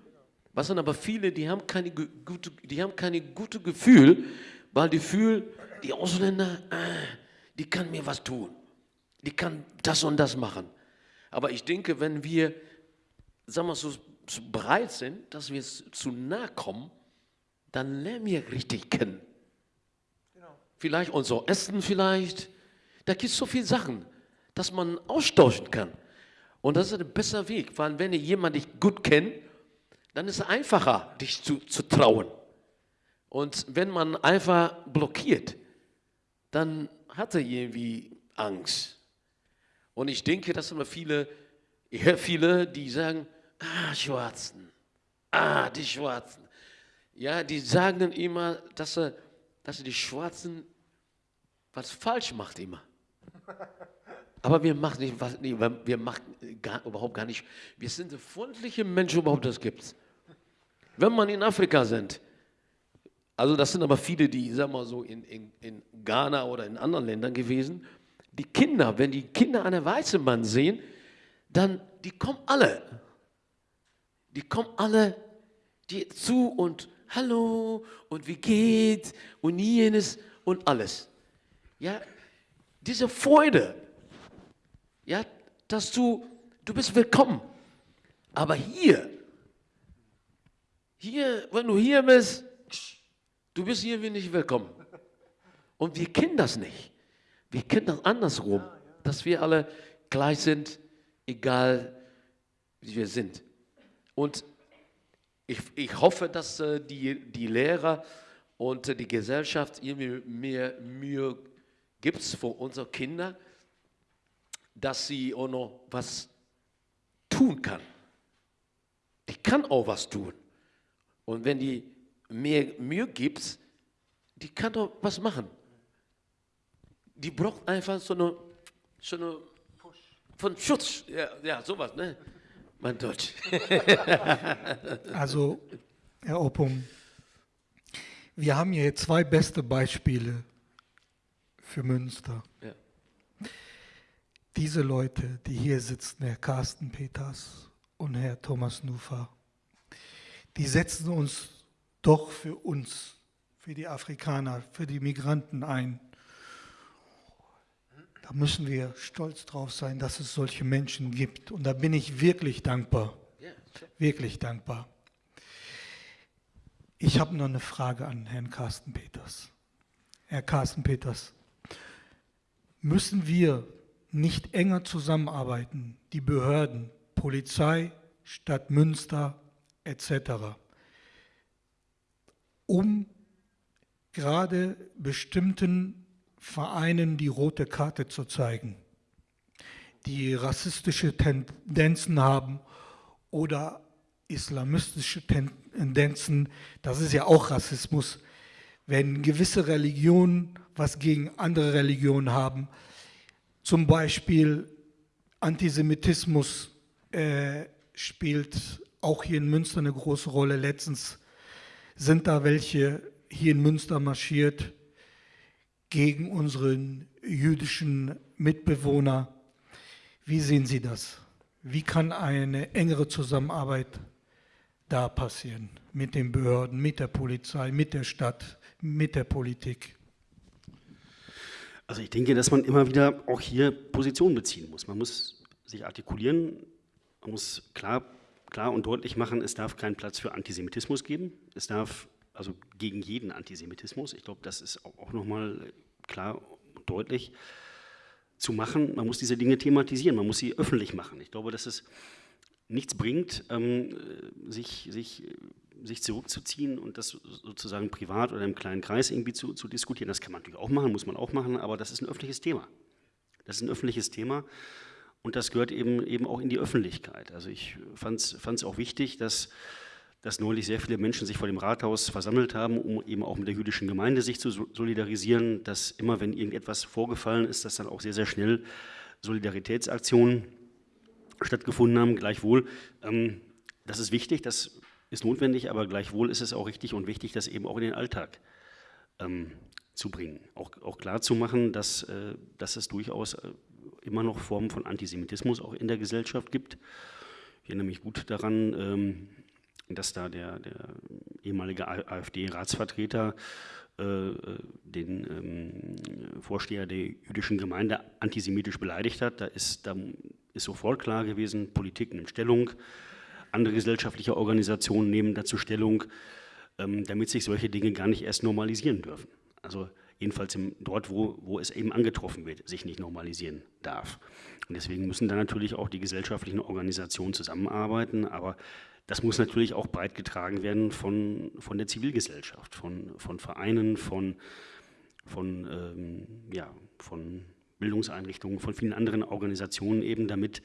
Was sind aber viele, die haben keine gute, die haben keine gute Gefühl, weil die fühlen, die Ausländer, äh, die kann mir was tun. Die kann das und das machen. Aber ich denke, wenn wir, sagen wir so, bereit sind, dass wir zu nahe kommen, dann lernen wir richtig kennen. Genau. Vielleicht unser Essen vielleicht. Da gibt es so viele Sachen, dass man austauschen kann. Und das ist ein besser Weg, weil wenn jemand dich gut kennt, dann ist es einfacher, dich zu, zu trauen. Und wenn man einfach blockiert, dann hat er irgendwie Angst. Und ich denke, dass immer viele, ich höre viele, die sagen, ah, Schwarzen, ah, die Schwarzen. Ja, die sagen dann immer, dass, er, dass die Schwarzen was falsch macht immer. Aber wir machen nicht, was, nee, wir machen gar, überhaupt gar nicht. Wir sind freundliche Menschen überhaupt, das gibt's. Wenn man in Afrika sind, also das sind aber viele, die, sag mal so, in, in, in Ghana oder in anderen Ländern gewesen, die Kinder, wenn die Kinder einen weißen Mann sehen, dann, die kommen alle. Die kommen alle die zu und hallo und wie geht und jenes und alles. Ja, diese Freude, ja, dass du, du bist willkommen. Aber hier, hier, wenn du hier bist, du bist hier wie nicht willkommen. Und wir kennen das nicht. Wir kennen das andersrum, dass wir alle gleich sind, egal wie wir sind. Und ich, ich hoffe, dass äh, die, die Lehrer und äh, die Gesellschaft irgendwie mehr Mühe gibt für unsere Kinder, dass sie auch noch was tun kann. Die kann auch was tun. Und wenn die mehr Mühe gibt, die kann doch was machen. Die braucht einfach so eine, so eine von Schutz, ja, ja sowas, ne? Mein Deutsch. also, Herr Oppum, wir haben hier zwei beste Beispiele für Münster. Ja. Diese Leute, die hier sitzen, Herr Carsten Peters und Herr Thomas Nufa, die setzen uns doch für uns, für die Afrikaner, für die Migranten ein. Da müssen wir stolz drauf sein, dass es solche Menschen gibt. Und da bin ich wirklich dankbar. Wirklich dankbar. Ich habe noch eine Frage an Herrn Carsten Peters. Herr Carsten Peters, müssen wir nicht enger zusammenarbeiten, die Behörden, Polizei, Stadt Münster etc., um gerade bestimmten Vereinen die rote Karte zu zeigen, die rassistische Tendenzen haben oder islamistische Tendenzen, das ist ja auch Rassismus, wenn gewisse Religionen was gegen andere Religionen haben, zum Beispiel Antisemitismus äh, spielt auch hier in Münster eine große Rolle. Letztens sind da welche hier in Münster marschiert gegen unseren jüdischen Mitbewohner. Wie sehen Sie das? Wie kann eine engere Zusammenarbeit da passieren mit den Behörden, mit der Polizei, mit der Stadt, mit der Politik? Also ich denke, dass man immer wieder auch hier Position beziehen muss. Man muss sich artikulieren, man muss klar, klar und deutlich machen, es darf keinen Platz für Antisemitismus geben. Es darf also gegen jeden Antisemitismus. Ich glaube, das ist auch nochmal klar und deutlich zu machen. Man muss diese Dinge thematisieren, man muss sie öffentlich machen. Ich glaube, dass es nichts bringt, ähm, sich, sich sich zurückzuziehen und das sozusagen privat oder im kleinen Kreis irgendwie zu, zu diskutieren. Das kann man natürlich auch machen, muss man auch machen, aber das ist ein öffentliches Thema. Das ist ein öffentliches Thema und das gehört eben, eben auch in die Öffentlichkeit. Also ich fand es auch wichtig, dass, dass neulich sehr viele Menschen sich vor dem Rathaus versammelt haben, um eben auch mit der jüdischen Gemeinde sich zu solidarisieren, dass immer, wenn irgendetwas vorgefallen ist, dass dann auch sehr, sehr schnell Solidaritätsaktionen stattgefunden haben. Gleichwohl, ähm, das ist wichtig, das ist notwendig, aber gleichwohl ist es auch richtig und wichtig, das eben auch in den Alltag ähm, zu bringen. Auch, auch klar zu machen, dass, äh, dass es durchaus äh, immer noch Formen von Antisemitismus auch in der Gesellschaft gibt. Ich erinnere mich gut daran, ähm, dass da der, der ehemalige AfD-Ratsvertreter äh, den ähm, Vorsteher der jüdischen Gemeinde antisemitisch beleidigt hat. Da ist, da ist sofort klar gewesen, Politik nimmt Stellung, andere gesellschaftliche Organisationen nehmen dazu Stellung, ähm, damit sich solche Dinge gar nicht erst normalisieren dürfen. Also jedenfalls im, dort, wo, wo es eben angetroffen wird, sich nicht normalisieren darf. Und deswegen müssen dann natürlich auch die gesellschaftlichen Organisationen zusammenarbeiten, aber das muss natürlich auch breit getragen werden von, von der Zivilgesellschaft, von, von Vereinen, von, von, ähm, ja, von Bildungseinrichtungen, von vielen anderen Organisationen eben, damit,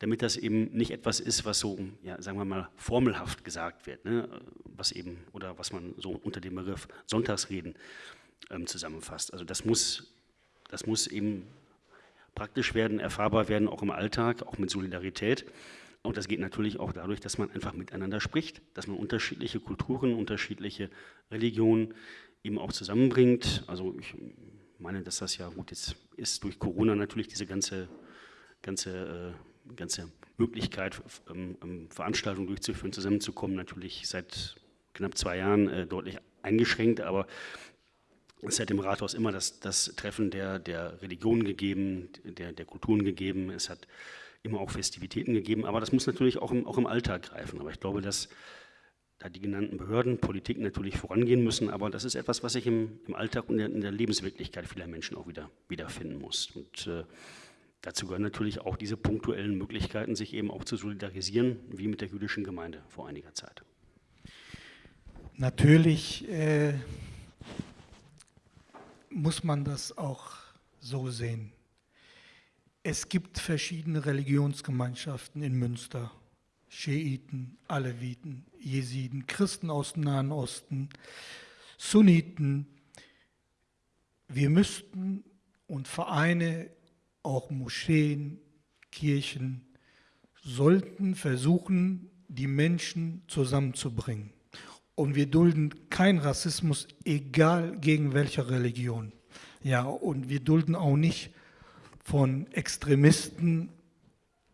damit das eben nicht etwas ist, was so, ja, sagen wir mal, formelhaft gesagt wird, ne? was eben, oder was man so unter dem Begriff Sonntagsreden ähm, zusammenfasst. Also das muss, das muss eben praktisch werden, erfahrbar werden, auch im Alltag, auch mit Solidarität. Und das geht natürlich auch dadurch, dass man einfach miteinander spricht, dass man unterschiedliche Kulturen, unterschiedliche Religionen eben auch zusammenbringt. Also ich meine, dass das ja gut jetzt ist durch Corona natürlich diese ganze, ganze, äh, ganze Möglichkeit, ähm, ähm, Veranstaltungen durchzuführen, zusammenzukommen, natürlich seit knapp zwei Jahren äh, deutlich eingeschränkt, aber es hat im Rathaus immer das, das Treffen der, der Religionen gegeben, der, der Kulturen gegeben. Es hat immer auch Festivitäten gegeben, aber das muss natürlich auch im, auch im Alltag greifen. Aber ich glaube, dass da die genannten Behörden, Politik natürlich vorangehen müssen, aber das ist etwas, was sich im, im Alltag und in der Lebenswirklichkeit vieler Menschen auch wieder wiederfinden muss. Und äh, dazu gehören natürlich auch diese punktuellen Möglichkeiten, sich eben auch zu solidarisieren, wie mit der jüdischen Gemeinde vor einiger Zeit. Natürlich äh, muss man das auch so sehen. Es gibt verschiedene Religionsgemeinschaften in Münster. Schiiten, Aleviten, Jesiden, Christen aus dem Nahen Osten, Sunniten. Wir müssten und Vereine, auch Moscheen, Kirchen, sollten versuchen, die Menschen zusammenzubringen. Und wir dulden keinen Rassismus, egal gegen welche Religion. Ja, und wir dulden auch nicht von Extremisten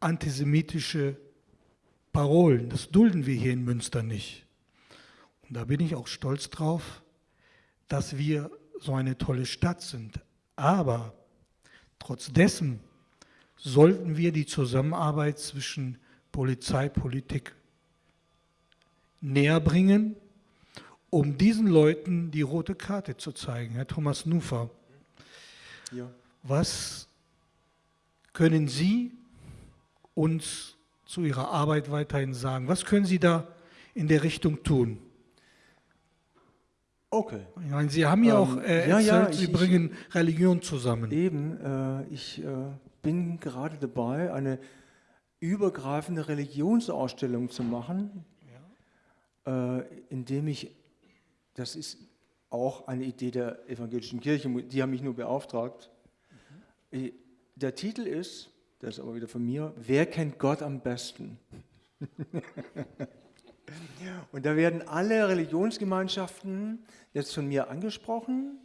antisemitische Parolen. Das dulden wir hier in Münster nicht. Und da bin ich auch stolz drauf, dass wir so eine tolle Stadt sind. Aber trotz dessen sollten wir die Zusammenarbeit zwischen Polizei, Politik näher bringen, um diesen Leuten die rote Karte zu zeigen. Herr Thomas Nufer, ja. was können Sie uns zu Ihrer Arbeit weiterhin sagen? Was können Sie da in der Richtung tun? Okay. Ich meine, Sie haben ja ähm, auch äh, ja, erzählt, ja, ich, Sie bringen ich, Religion zusammen. Eben, äh, ich äh, bin gerade dabei, eine übergreifende Religionsausstellung zu machen, ja. Äh, indem ich, das ist auch eine Idee der evangelischen Kirche, die haben mich nur beauftragt, mhm der Titel ist, das ist aber wieder von mir, Wer kennt Gott am besten? Und da werden alle Religionsgemeinschaften jetzt von mir angesprochen.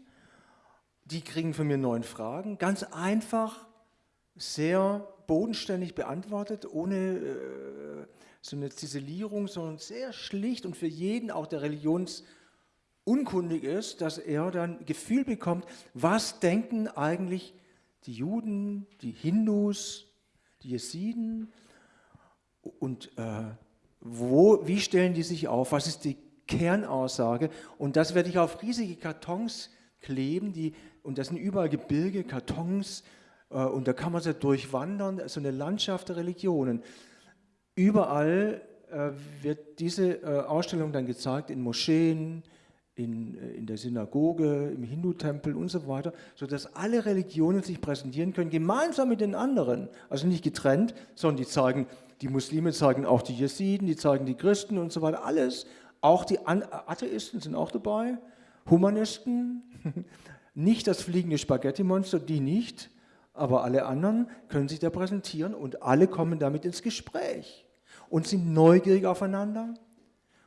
Die kriegen von mir neun Fragen, ganz einfach, sehr bodenständig beantwortet, ohne äh, so eine Ziselierung, sondern sehr schlicht und für jeden, auch der religionsunkundig ist, dass er dann Gefühl bekommt, was denken eigentlich die Juden, die Hindus, die Jesiden? Und äh, wo, wie stellen die sich auf, was ist die Kernaussage? Und das werde ich auf riesige Kartons kleben, die, und das sind überall Gebirge, Kartons äh, und da kann man so durchwandern, so eine Landschaft der Religionen. Überall äh, wird diese äh, Ausstellung dann gezeigt in Moscheen, in, äh, in der Synagoge, im Hindu-Tempel und so weiter, sodass alle Religionen sich präsentieren können, gemeinsam mit den anderen. Also nicht getrennt, sondern die zeigen, die Muslime zeigen auch die Jesiden, die zeigen die Christen und so weiter, alles. Auch die Atheisten sind auch dabei, Humanisten, nicht das fliegende Spaghetti-Monster, die nicht, aber alle anderen können sich da präsentieren und alle kommen damit ins Gespräch und sind neugierig aufeinander.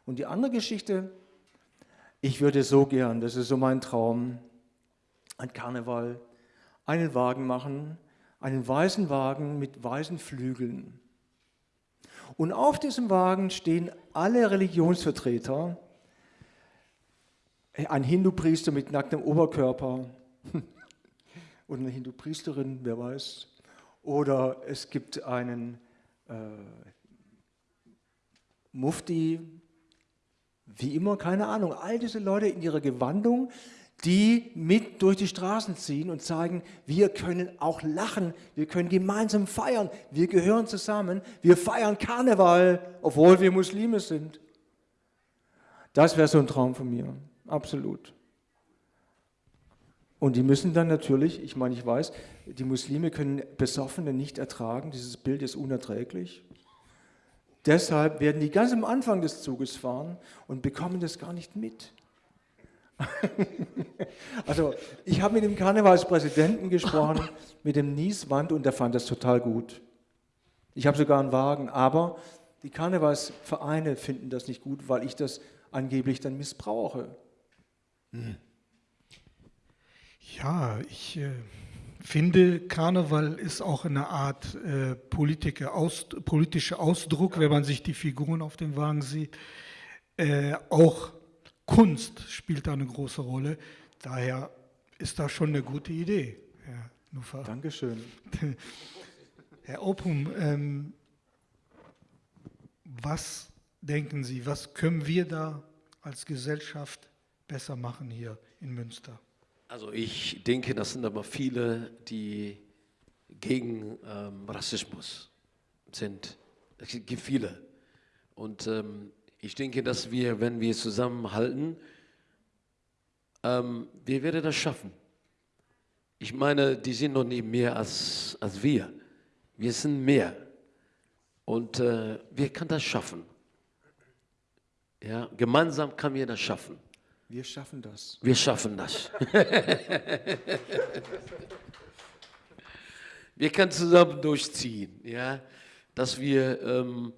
Und die andere Geschichte, ich würde so gern, das ist so mein Traum, ein Karneval, einen Wagen machen, einen weißen Wagen mit weißen Flügeln. Und auf diesem Wagen stehen alle Religionsvertreter ein Hindu-Priester mit nacktem Oberkörper oder eine Hindu-Priesterin, wer weiß. Oder es gibt einen äh, Mufti, wie immer, keine Ahnung. All diese Leute in ihrer Gewandung, die mit durch die Straßen ziehen und zeigen, wir können auch lachen, wir können gemeinsam feiern, wir gehören zusammen, wir feiern Karneval, obwohl wir Muslime sind. Das wäre so ein Traum von mir, absolut. Und die müssen dann natürlich, ich meine, ich weiß, die Muslime können Besoffene nicht ertragen, dieses Bild ist unerträglich. Deshalb werden die ganz am Anfang des Zuges fahren und bekommen das gar nicht mit. also ich habe mit dem Karnevalspräsidenten gesprochen, mit dem Nieswand und der fand das total gut. Ich habe sogar einen Wagen, aber die Karnevalsvereine finden das nicht gut, weil ich das angeblich dann missbrauche. Hm. Ja, ich äh, finde, Karneval ist auch eine Art äh, politischer Aus, politischer Ausdruck, wenn man sich die Figuren auf dem Wagen sieht. Äh, auch Kunst spielt da eine große Rolle. Daher ist das schon eine gute Idee. Herr Nufa. Dankeschön. Herr Opum, ähm, was denken Sie, was können wir da als Gesellschaft besser machen hier in Münster? Also ich denke, das sind aber viele, die gegen ähm, Rassismus sind. Es gibt viele. Und ähm, ich denke, dass wir, wenn wir zusammenhalten, ähm, wir werden das schaffen. Ich meine, die sind noch nicht mehr als, als wir. Wir sind mehr. Und äh, wir können das schaffen. Ja, gemeinsam können wir das schaffen. Wir schaffen das. Wir schaffen das. wir können zusammen durchziehen, ja, dass wir, ähm,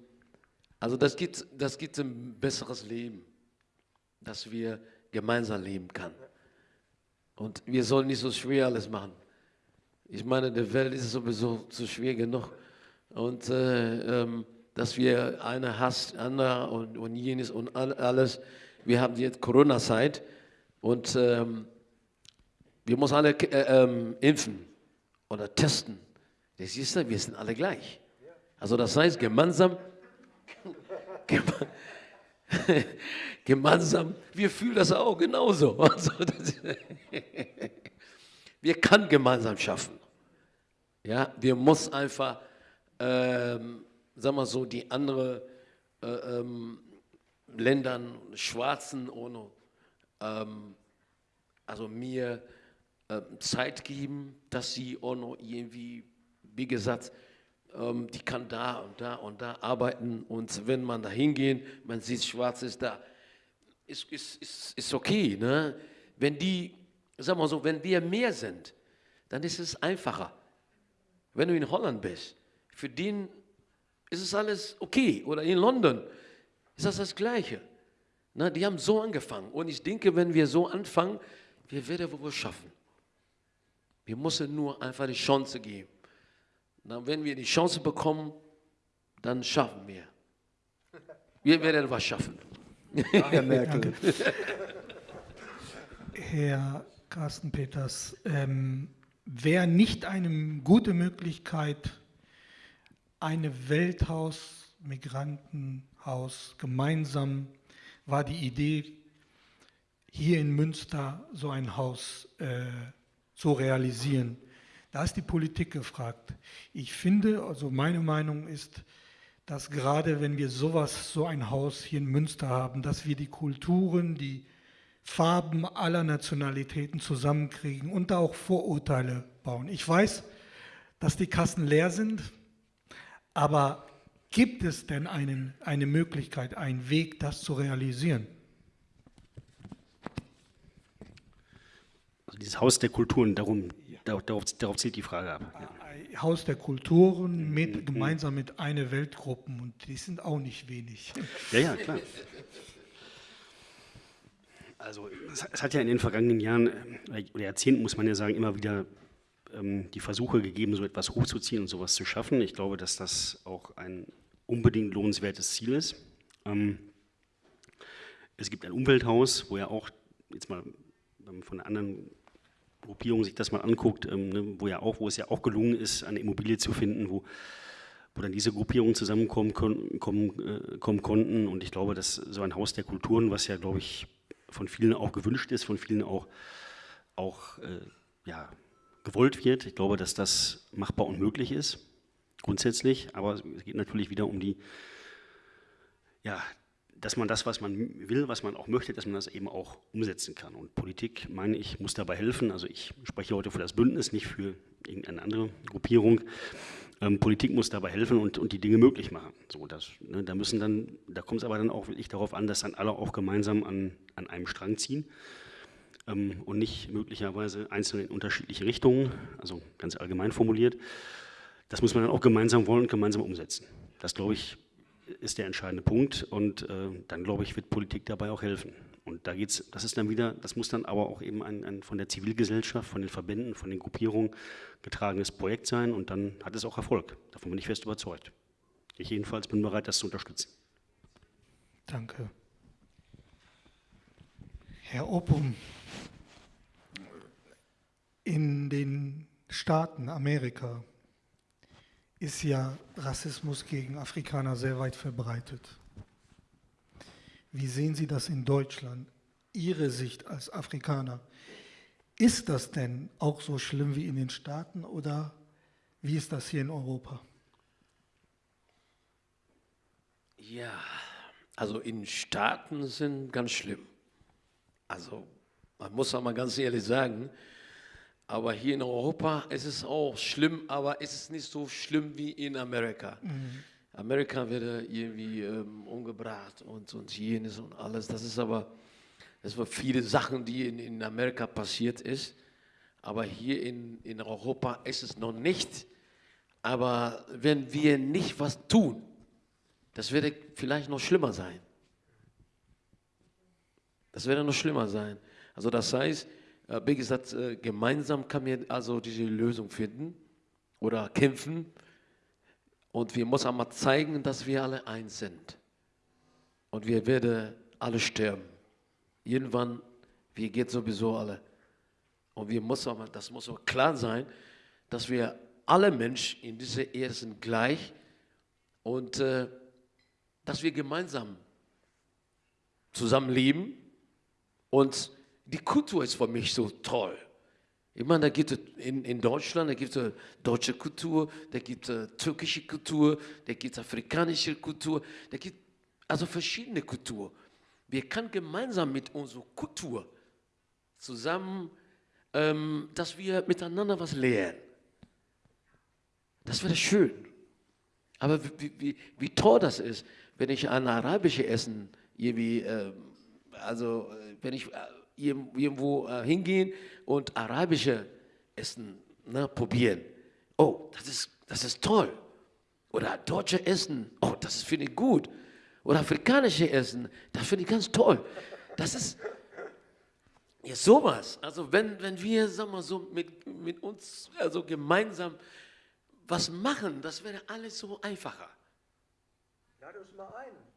also das gibt, das gibt ein besseres Leben, dass wir gemeinsam leben können. Und wir sollen nicht so schwer alles machen. Ich meine, der Welt ist sowieso zu schwer genug. Und äh, ähm, dass wir eine hasst, andere und, und jenes und alles wir haben jetzt Corona-Zeit und ähm, wir müssen alle äh, ähm, impfen oder testen. Das siehst du, wir sind alle gleich. Also das heißt, gemeinsam, gemeinsam, wir fühlen das auch genauso. Also das, wir können gemeinsam schaffen. Ja, wir müssen einfach, ähm, sagen wir so, die andere äh, ähm, Ländern, Schwarzen ohne, ähm, also mir äh, Zeit geben, dass sie noch irgendwie, wie gesagt, ähm, die kann da und da und da arbeiten und wenn man da hingeht, man sieht, Schwarz ist da, ist, ist, ist, ist okay. Ne? Wenn die, sagen wir so, wenn wir mehr sind, dann ist es einfacher. Wenn du in Holland bist, für den ist es alles okay. Oder in London, ist das das Gleiche. Na, die haben so angefangen. Und ich denke, wenn wir so anfangen, wir werden wohl schaffen. Wir müssen nur einfach die Chance geben. Na, wenn wir die Chance bekommen, dann schaffen wir. Wir werden was schaffen. Herr Merkel. Herr Carsten Peters, ähm, wäre nicht eine gute Möglichkeit, eine Welthaus-Migranten- Haus gemeinsam war die Idee, hier in Münster so ein Haus äh, zu realisieren. Da ist die Politik gefragt. Ich finde, also meine Meinung ist, dass gerade wenn wir sowas, so ein Haus hier in Münster haben, dass wir die Kulturen, die Farben aller Nationalitäten zusammenkriegen und da auch Vorurteile bauen. Ich weiß, dass die Kassen leer sind, aber Gibt es denn einen, eine Möglichkeit, einen Weg, das zu realisieren? Also dieses Haus der Kulturen, darum, ja. darauf, darauf, zielt die Frage ab. Ja. Haus der Kulturen mit, mhm. gemeinsam mit einer Weltgruppen und die sind auch nicht wenig. Ja, ja, klar. Also es hat ja in den vergangenen Jahren äh, oder Jahrzehnten, muss man ja sagen, immer wieder ähm, die Versuche gegeben, so etwas hochzuziehen und sowas zu schaffen. Ich glaube, dass das auch ein unbedingt lohnenswertes Ziel ist. Ähm, es gibt ein Umwelthaus, wo ja auch jetzt mal von anderen Gruppierungen sich das mal anguckt, ähm, ne, wo ja auch, wo es ja auch gelungen ist, eine Immobilie zu finden, wo, wo dann diese Gruppierungen zusammenkommen kommen, kommen, äh, kommen konnten. Und ich glaube, dass so ein Haus der Kulturen, was ja, glaube ich, von vielen auch gewünscht ist, von vielen auch, auch äh, ja, gewollt wird. Ich glaube, dass das machbar und möglich ist, grundsätzlich. Aber es geht natürlich wieder um die, ja, dass man das, was man will, was man auch möchte, dass man das eben auch umsetzen kann. Und Politik, meine ich, muss dabei helfen. Also ich spreche heute für das Bündnis, nicht für irgendeine andere Gruppierung. Ähm, Politik muss dabei helfen und, und die Dinge möglich machen. So, das, ne, da müssen dann, da kommt es aber dann auch wirklich darauf an, dass dann alle auch gemeinsam an, an einem Strang ziehen ähm, und nicht möglicherweise einzeln in unterschiedliche Richtungen, also ganz allgemein formuliert. Das muss man dann auch gemeinsam wollen und gemeinsam umsetzen. Das, glaube ich, ist der entscheidende Punkt und äh, dann, glaube ich, wird Politik dabei auch helfen. Und da geht's, das ist dann wieder, das muss dann aber auch eben ein, ein von der Zivilgesellschaft, von den Verbänden, von den Gruppierungen getragenes Projekt sein und dann hat es auch Erfolg. Davon bin ich fest überzeugt. Ich jedenfalls bin bereit, das zu unterstützen. Danke. Herr Opum, in den Staaten Amerika ist ja Rassismus gegen Afrikaner sehr weit verbreitet. Wie sehen Sie das in Deutschland? Ihre Sicht als Afrikaner. Ist das denn auch so schlimm wie in den Staaten oder wie ist das hier in Europa? Ja, also in Staaten sind ganz schlimm. Also man muss auch mal ganz ehrlich sagen, aber hier in Europa ist es auch schlimm, aber es ist nicht so schlimm wie in Amerika. Mhm. Amerika wird irgendwie ähm, umgebracht und, und jenes und alles. Das ist aber, das waren viele Sachen, die in, in Amerika passiert ist. Aber hier in, in Europa ist es noch nicht. Aber wenn wir nicht was tun, das wird vielleicht noch schlimmer sein. Das wird noch schlimmer sein. Also das heißt, wie gesagt, äh, gemeinsam kann man also diese Lösung finden oder kämpfen. Und wir müssen einmal zeigen, dass wir alle eins sind. Und wir werden alle sterben. Irgendwann, wir gehen sowieso alle. Und wir müssen aber, das muss auch klar sein, dass wir alle Menschen in dieser Erde sind gleich und äh, dass wir gemeinsam zusammenleben und die Kultur ist für mich so toll. Ich meine, da gibt es in, in Deutschland, da gibt es deutsche Kultur, da gibt es türkische Kultur, da gibt es afrikanische Kultur, da gibt also verschiedene Kultur. Wir können gemeinsam mit unserer Kultur zusammen, ähm, dass wir miteinander was lernen. Das wäre schön. Aber wie, wie, wie toll das ist, wenn ich ein arabisches Essen irgendwie, äh, also äh, wenn ich äh, irgendwo äh, hingehen und arabische Essen ne, probieren. Oh, das ist, das ist toll. Oder deutsche Essen, oh, das finde ich gut. Oder afrikanische Essen, das finde ich ganz toll. Das ist ja, sowas. Also wenn, wenn wir sag mal, so mit, mit uns also gemeinsam was machen, das wäre alles so einfacher. Lade uns mal ein.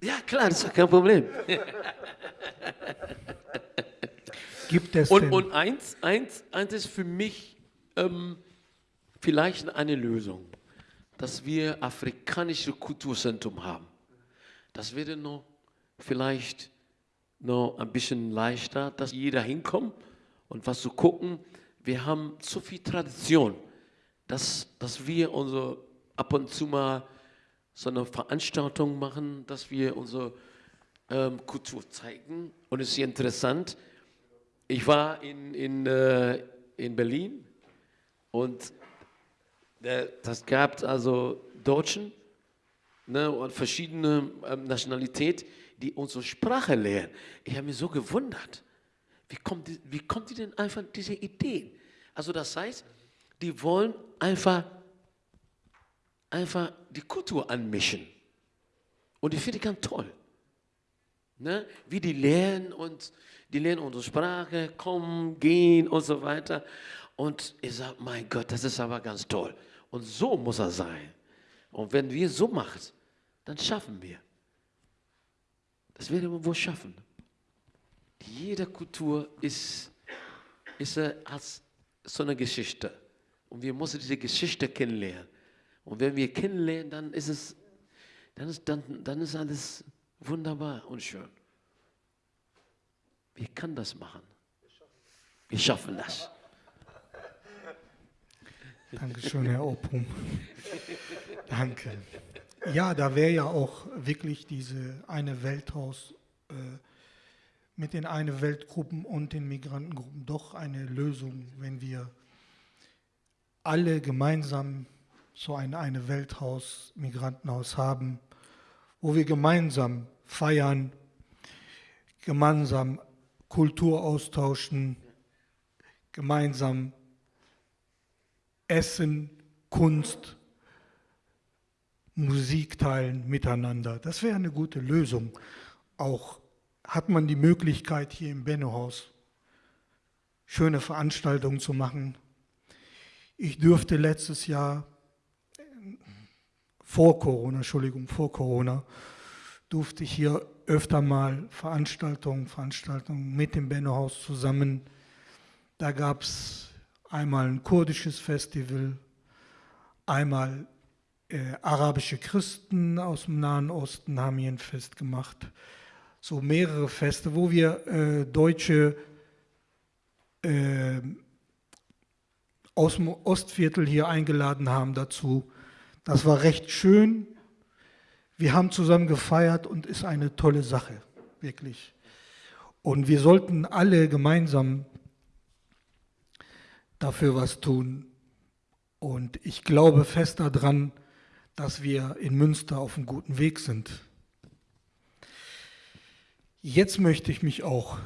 Ja, klar, das ist kein Problem. Gibt es und, denn? und eins, eins, eins ist für mich ähm, vielleicht eine Lösung, dass wir afrikanische Kulturzentrum haben. Das wäre noch vielleicht noch ein bisschen leichter, dass jeder hinkommt und was zu gucken. Wir haben so viel Tradition, dass, dass wir unsere ab und zu mal so eine Veranstaltung machen, dass wir unsere ähm, Kultur zeigen. Und es ist interessant, ich war in, in, äh, in Berlin und äh, das gab also Deutschen ne, und verschiedene ähm, Nationalitäten, die unsere Sprache lernen. Ich habe mich so gewundert, wie kommt, die, wie kommt die denn einfach diese Ideen? Also das heißt, die wollen einfach, einfach die Kultur anmischen. Und ich finde ich ganz toll. Ne? Wie die lernen und die lernen unsere Sprache, kommen, gehen und so weiter. Und ich sage, mein Gott, das ist aber ganz toll. Und so muss er sein. Und wenn wir so machen, dann schaffen wir. Das werden wir wohl schaffen. jede Kultur ist, ist äh, als so eine Geschichte. Und wir müssen diese Geschichte kennenlernen. Und wenn wir kennenlernen, dann ist es, dann ist, dann, dann ist alles wunderbar und schön. Wir können das machen. Wir schaffen das. Dankeschön, Herr Opum. Danke. Ja, da wäre ja auch wirklich diese eine Welthaus äh, mit den eine Weltgruppen und den Migrantengruppen doch eine Lösung, wenn wir alle gemeinsam so ein eine Welthaus, Migrantenhaus haben, wo wir gemeinsam feiern, gemeinsam Kultur austauschen, gemeinsam Essen, Kunst, Musik teilen miteinander. Das wäre eine gute Lösung. Auch hat man die Möglichkeit hier im Bennohaus schöne Veranstaltungen zu machen. Ich dürfte letztes Jahr vor Corona, Entschuldigung, vor Corona, durfte ich hier öfter mal Veranstaltungen, Veranstaltungen mit dem Bennohaus zusammen. Da gab es einmal ein kurdisches Festival, einmal äh, arabische Christen aus dem Nahen Osten haben hier ein Fest gemacht. So mehrere Feste, wo wir äh, Deutsche äh, aus dem Ostviertel hier eingeladen haben dazu. Das war recht schön. Wir haben zusammen gefeiert und ist eine tolle Sache, wirklich. Und wir sollten alle gemeinsam dafür was tun. Und ich glaube fest daran, dass wir in Münster auf einem guten Weg sind. Jetzt möchte ich mich auch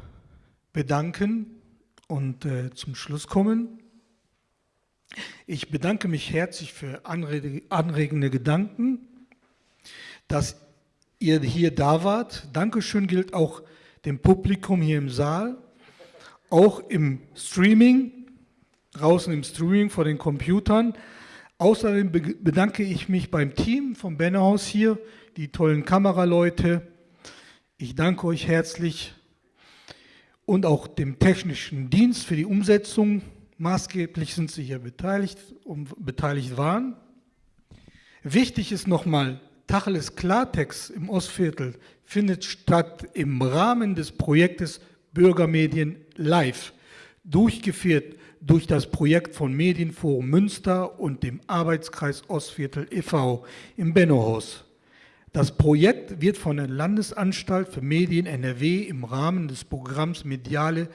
bedanken und äh, zum Schluss kommen. Ich bedanke mich herzlich für anregende Gedanken, dass ihr hier da wart. Dankeschön gilt auch dem Publikum hier im Saal, auch im Streaming, draußen im Streaming vor den Computern. Außerdem bedanke ich mich beim Team vom Bennerhaus hier, die tollen Kameraleute. Ich danke euch herzlich und auch dem technischen Dienst für die Umsetzung Maßgeblich sind sie hier beteiligt und beteiligt waren. Wichtig ist nochmal, Tacheles Klartext im Ostviertel findet statt im Rahmen des Projektes Bürgermedien Live, durchgeführt durch das Projekt von Medienforum Münster und dem Arbeitskreis Ostviertel e.V. im Bennohaus. Das Projekt wird von der Landesanstalt für Medien NRW im Rahmen des Programms Mediale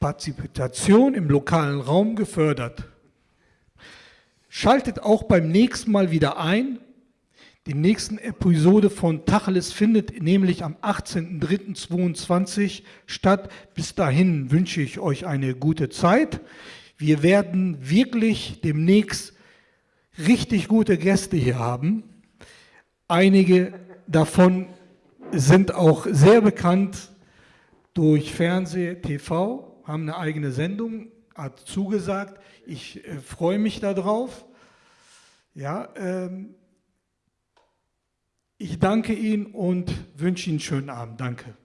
Partizipation im lokalen Raum gefördert. Schaltet auch beim nächsten Mal wieder ein. Die nächste Episode von Tacheles findet nämlich am 18.03.2022 statt. Bis dahin wünsche ich euch eine gute Zeit. Wir werden wirklich demnächst richtig gute Gäste hier haben. Einige davon sind auch sehr bekannt durch Fernseh, TV haben eine eigene Sendung, hat zugesagt. Ich äh, freue mich darauf. Ja, ähm, ich danke Ihnen und wünsche Ihnen einen schönen Abend. Danke.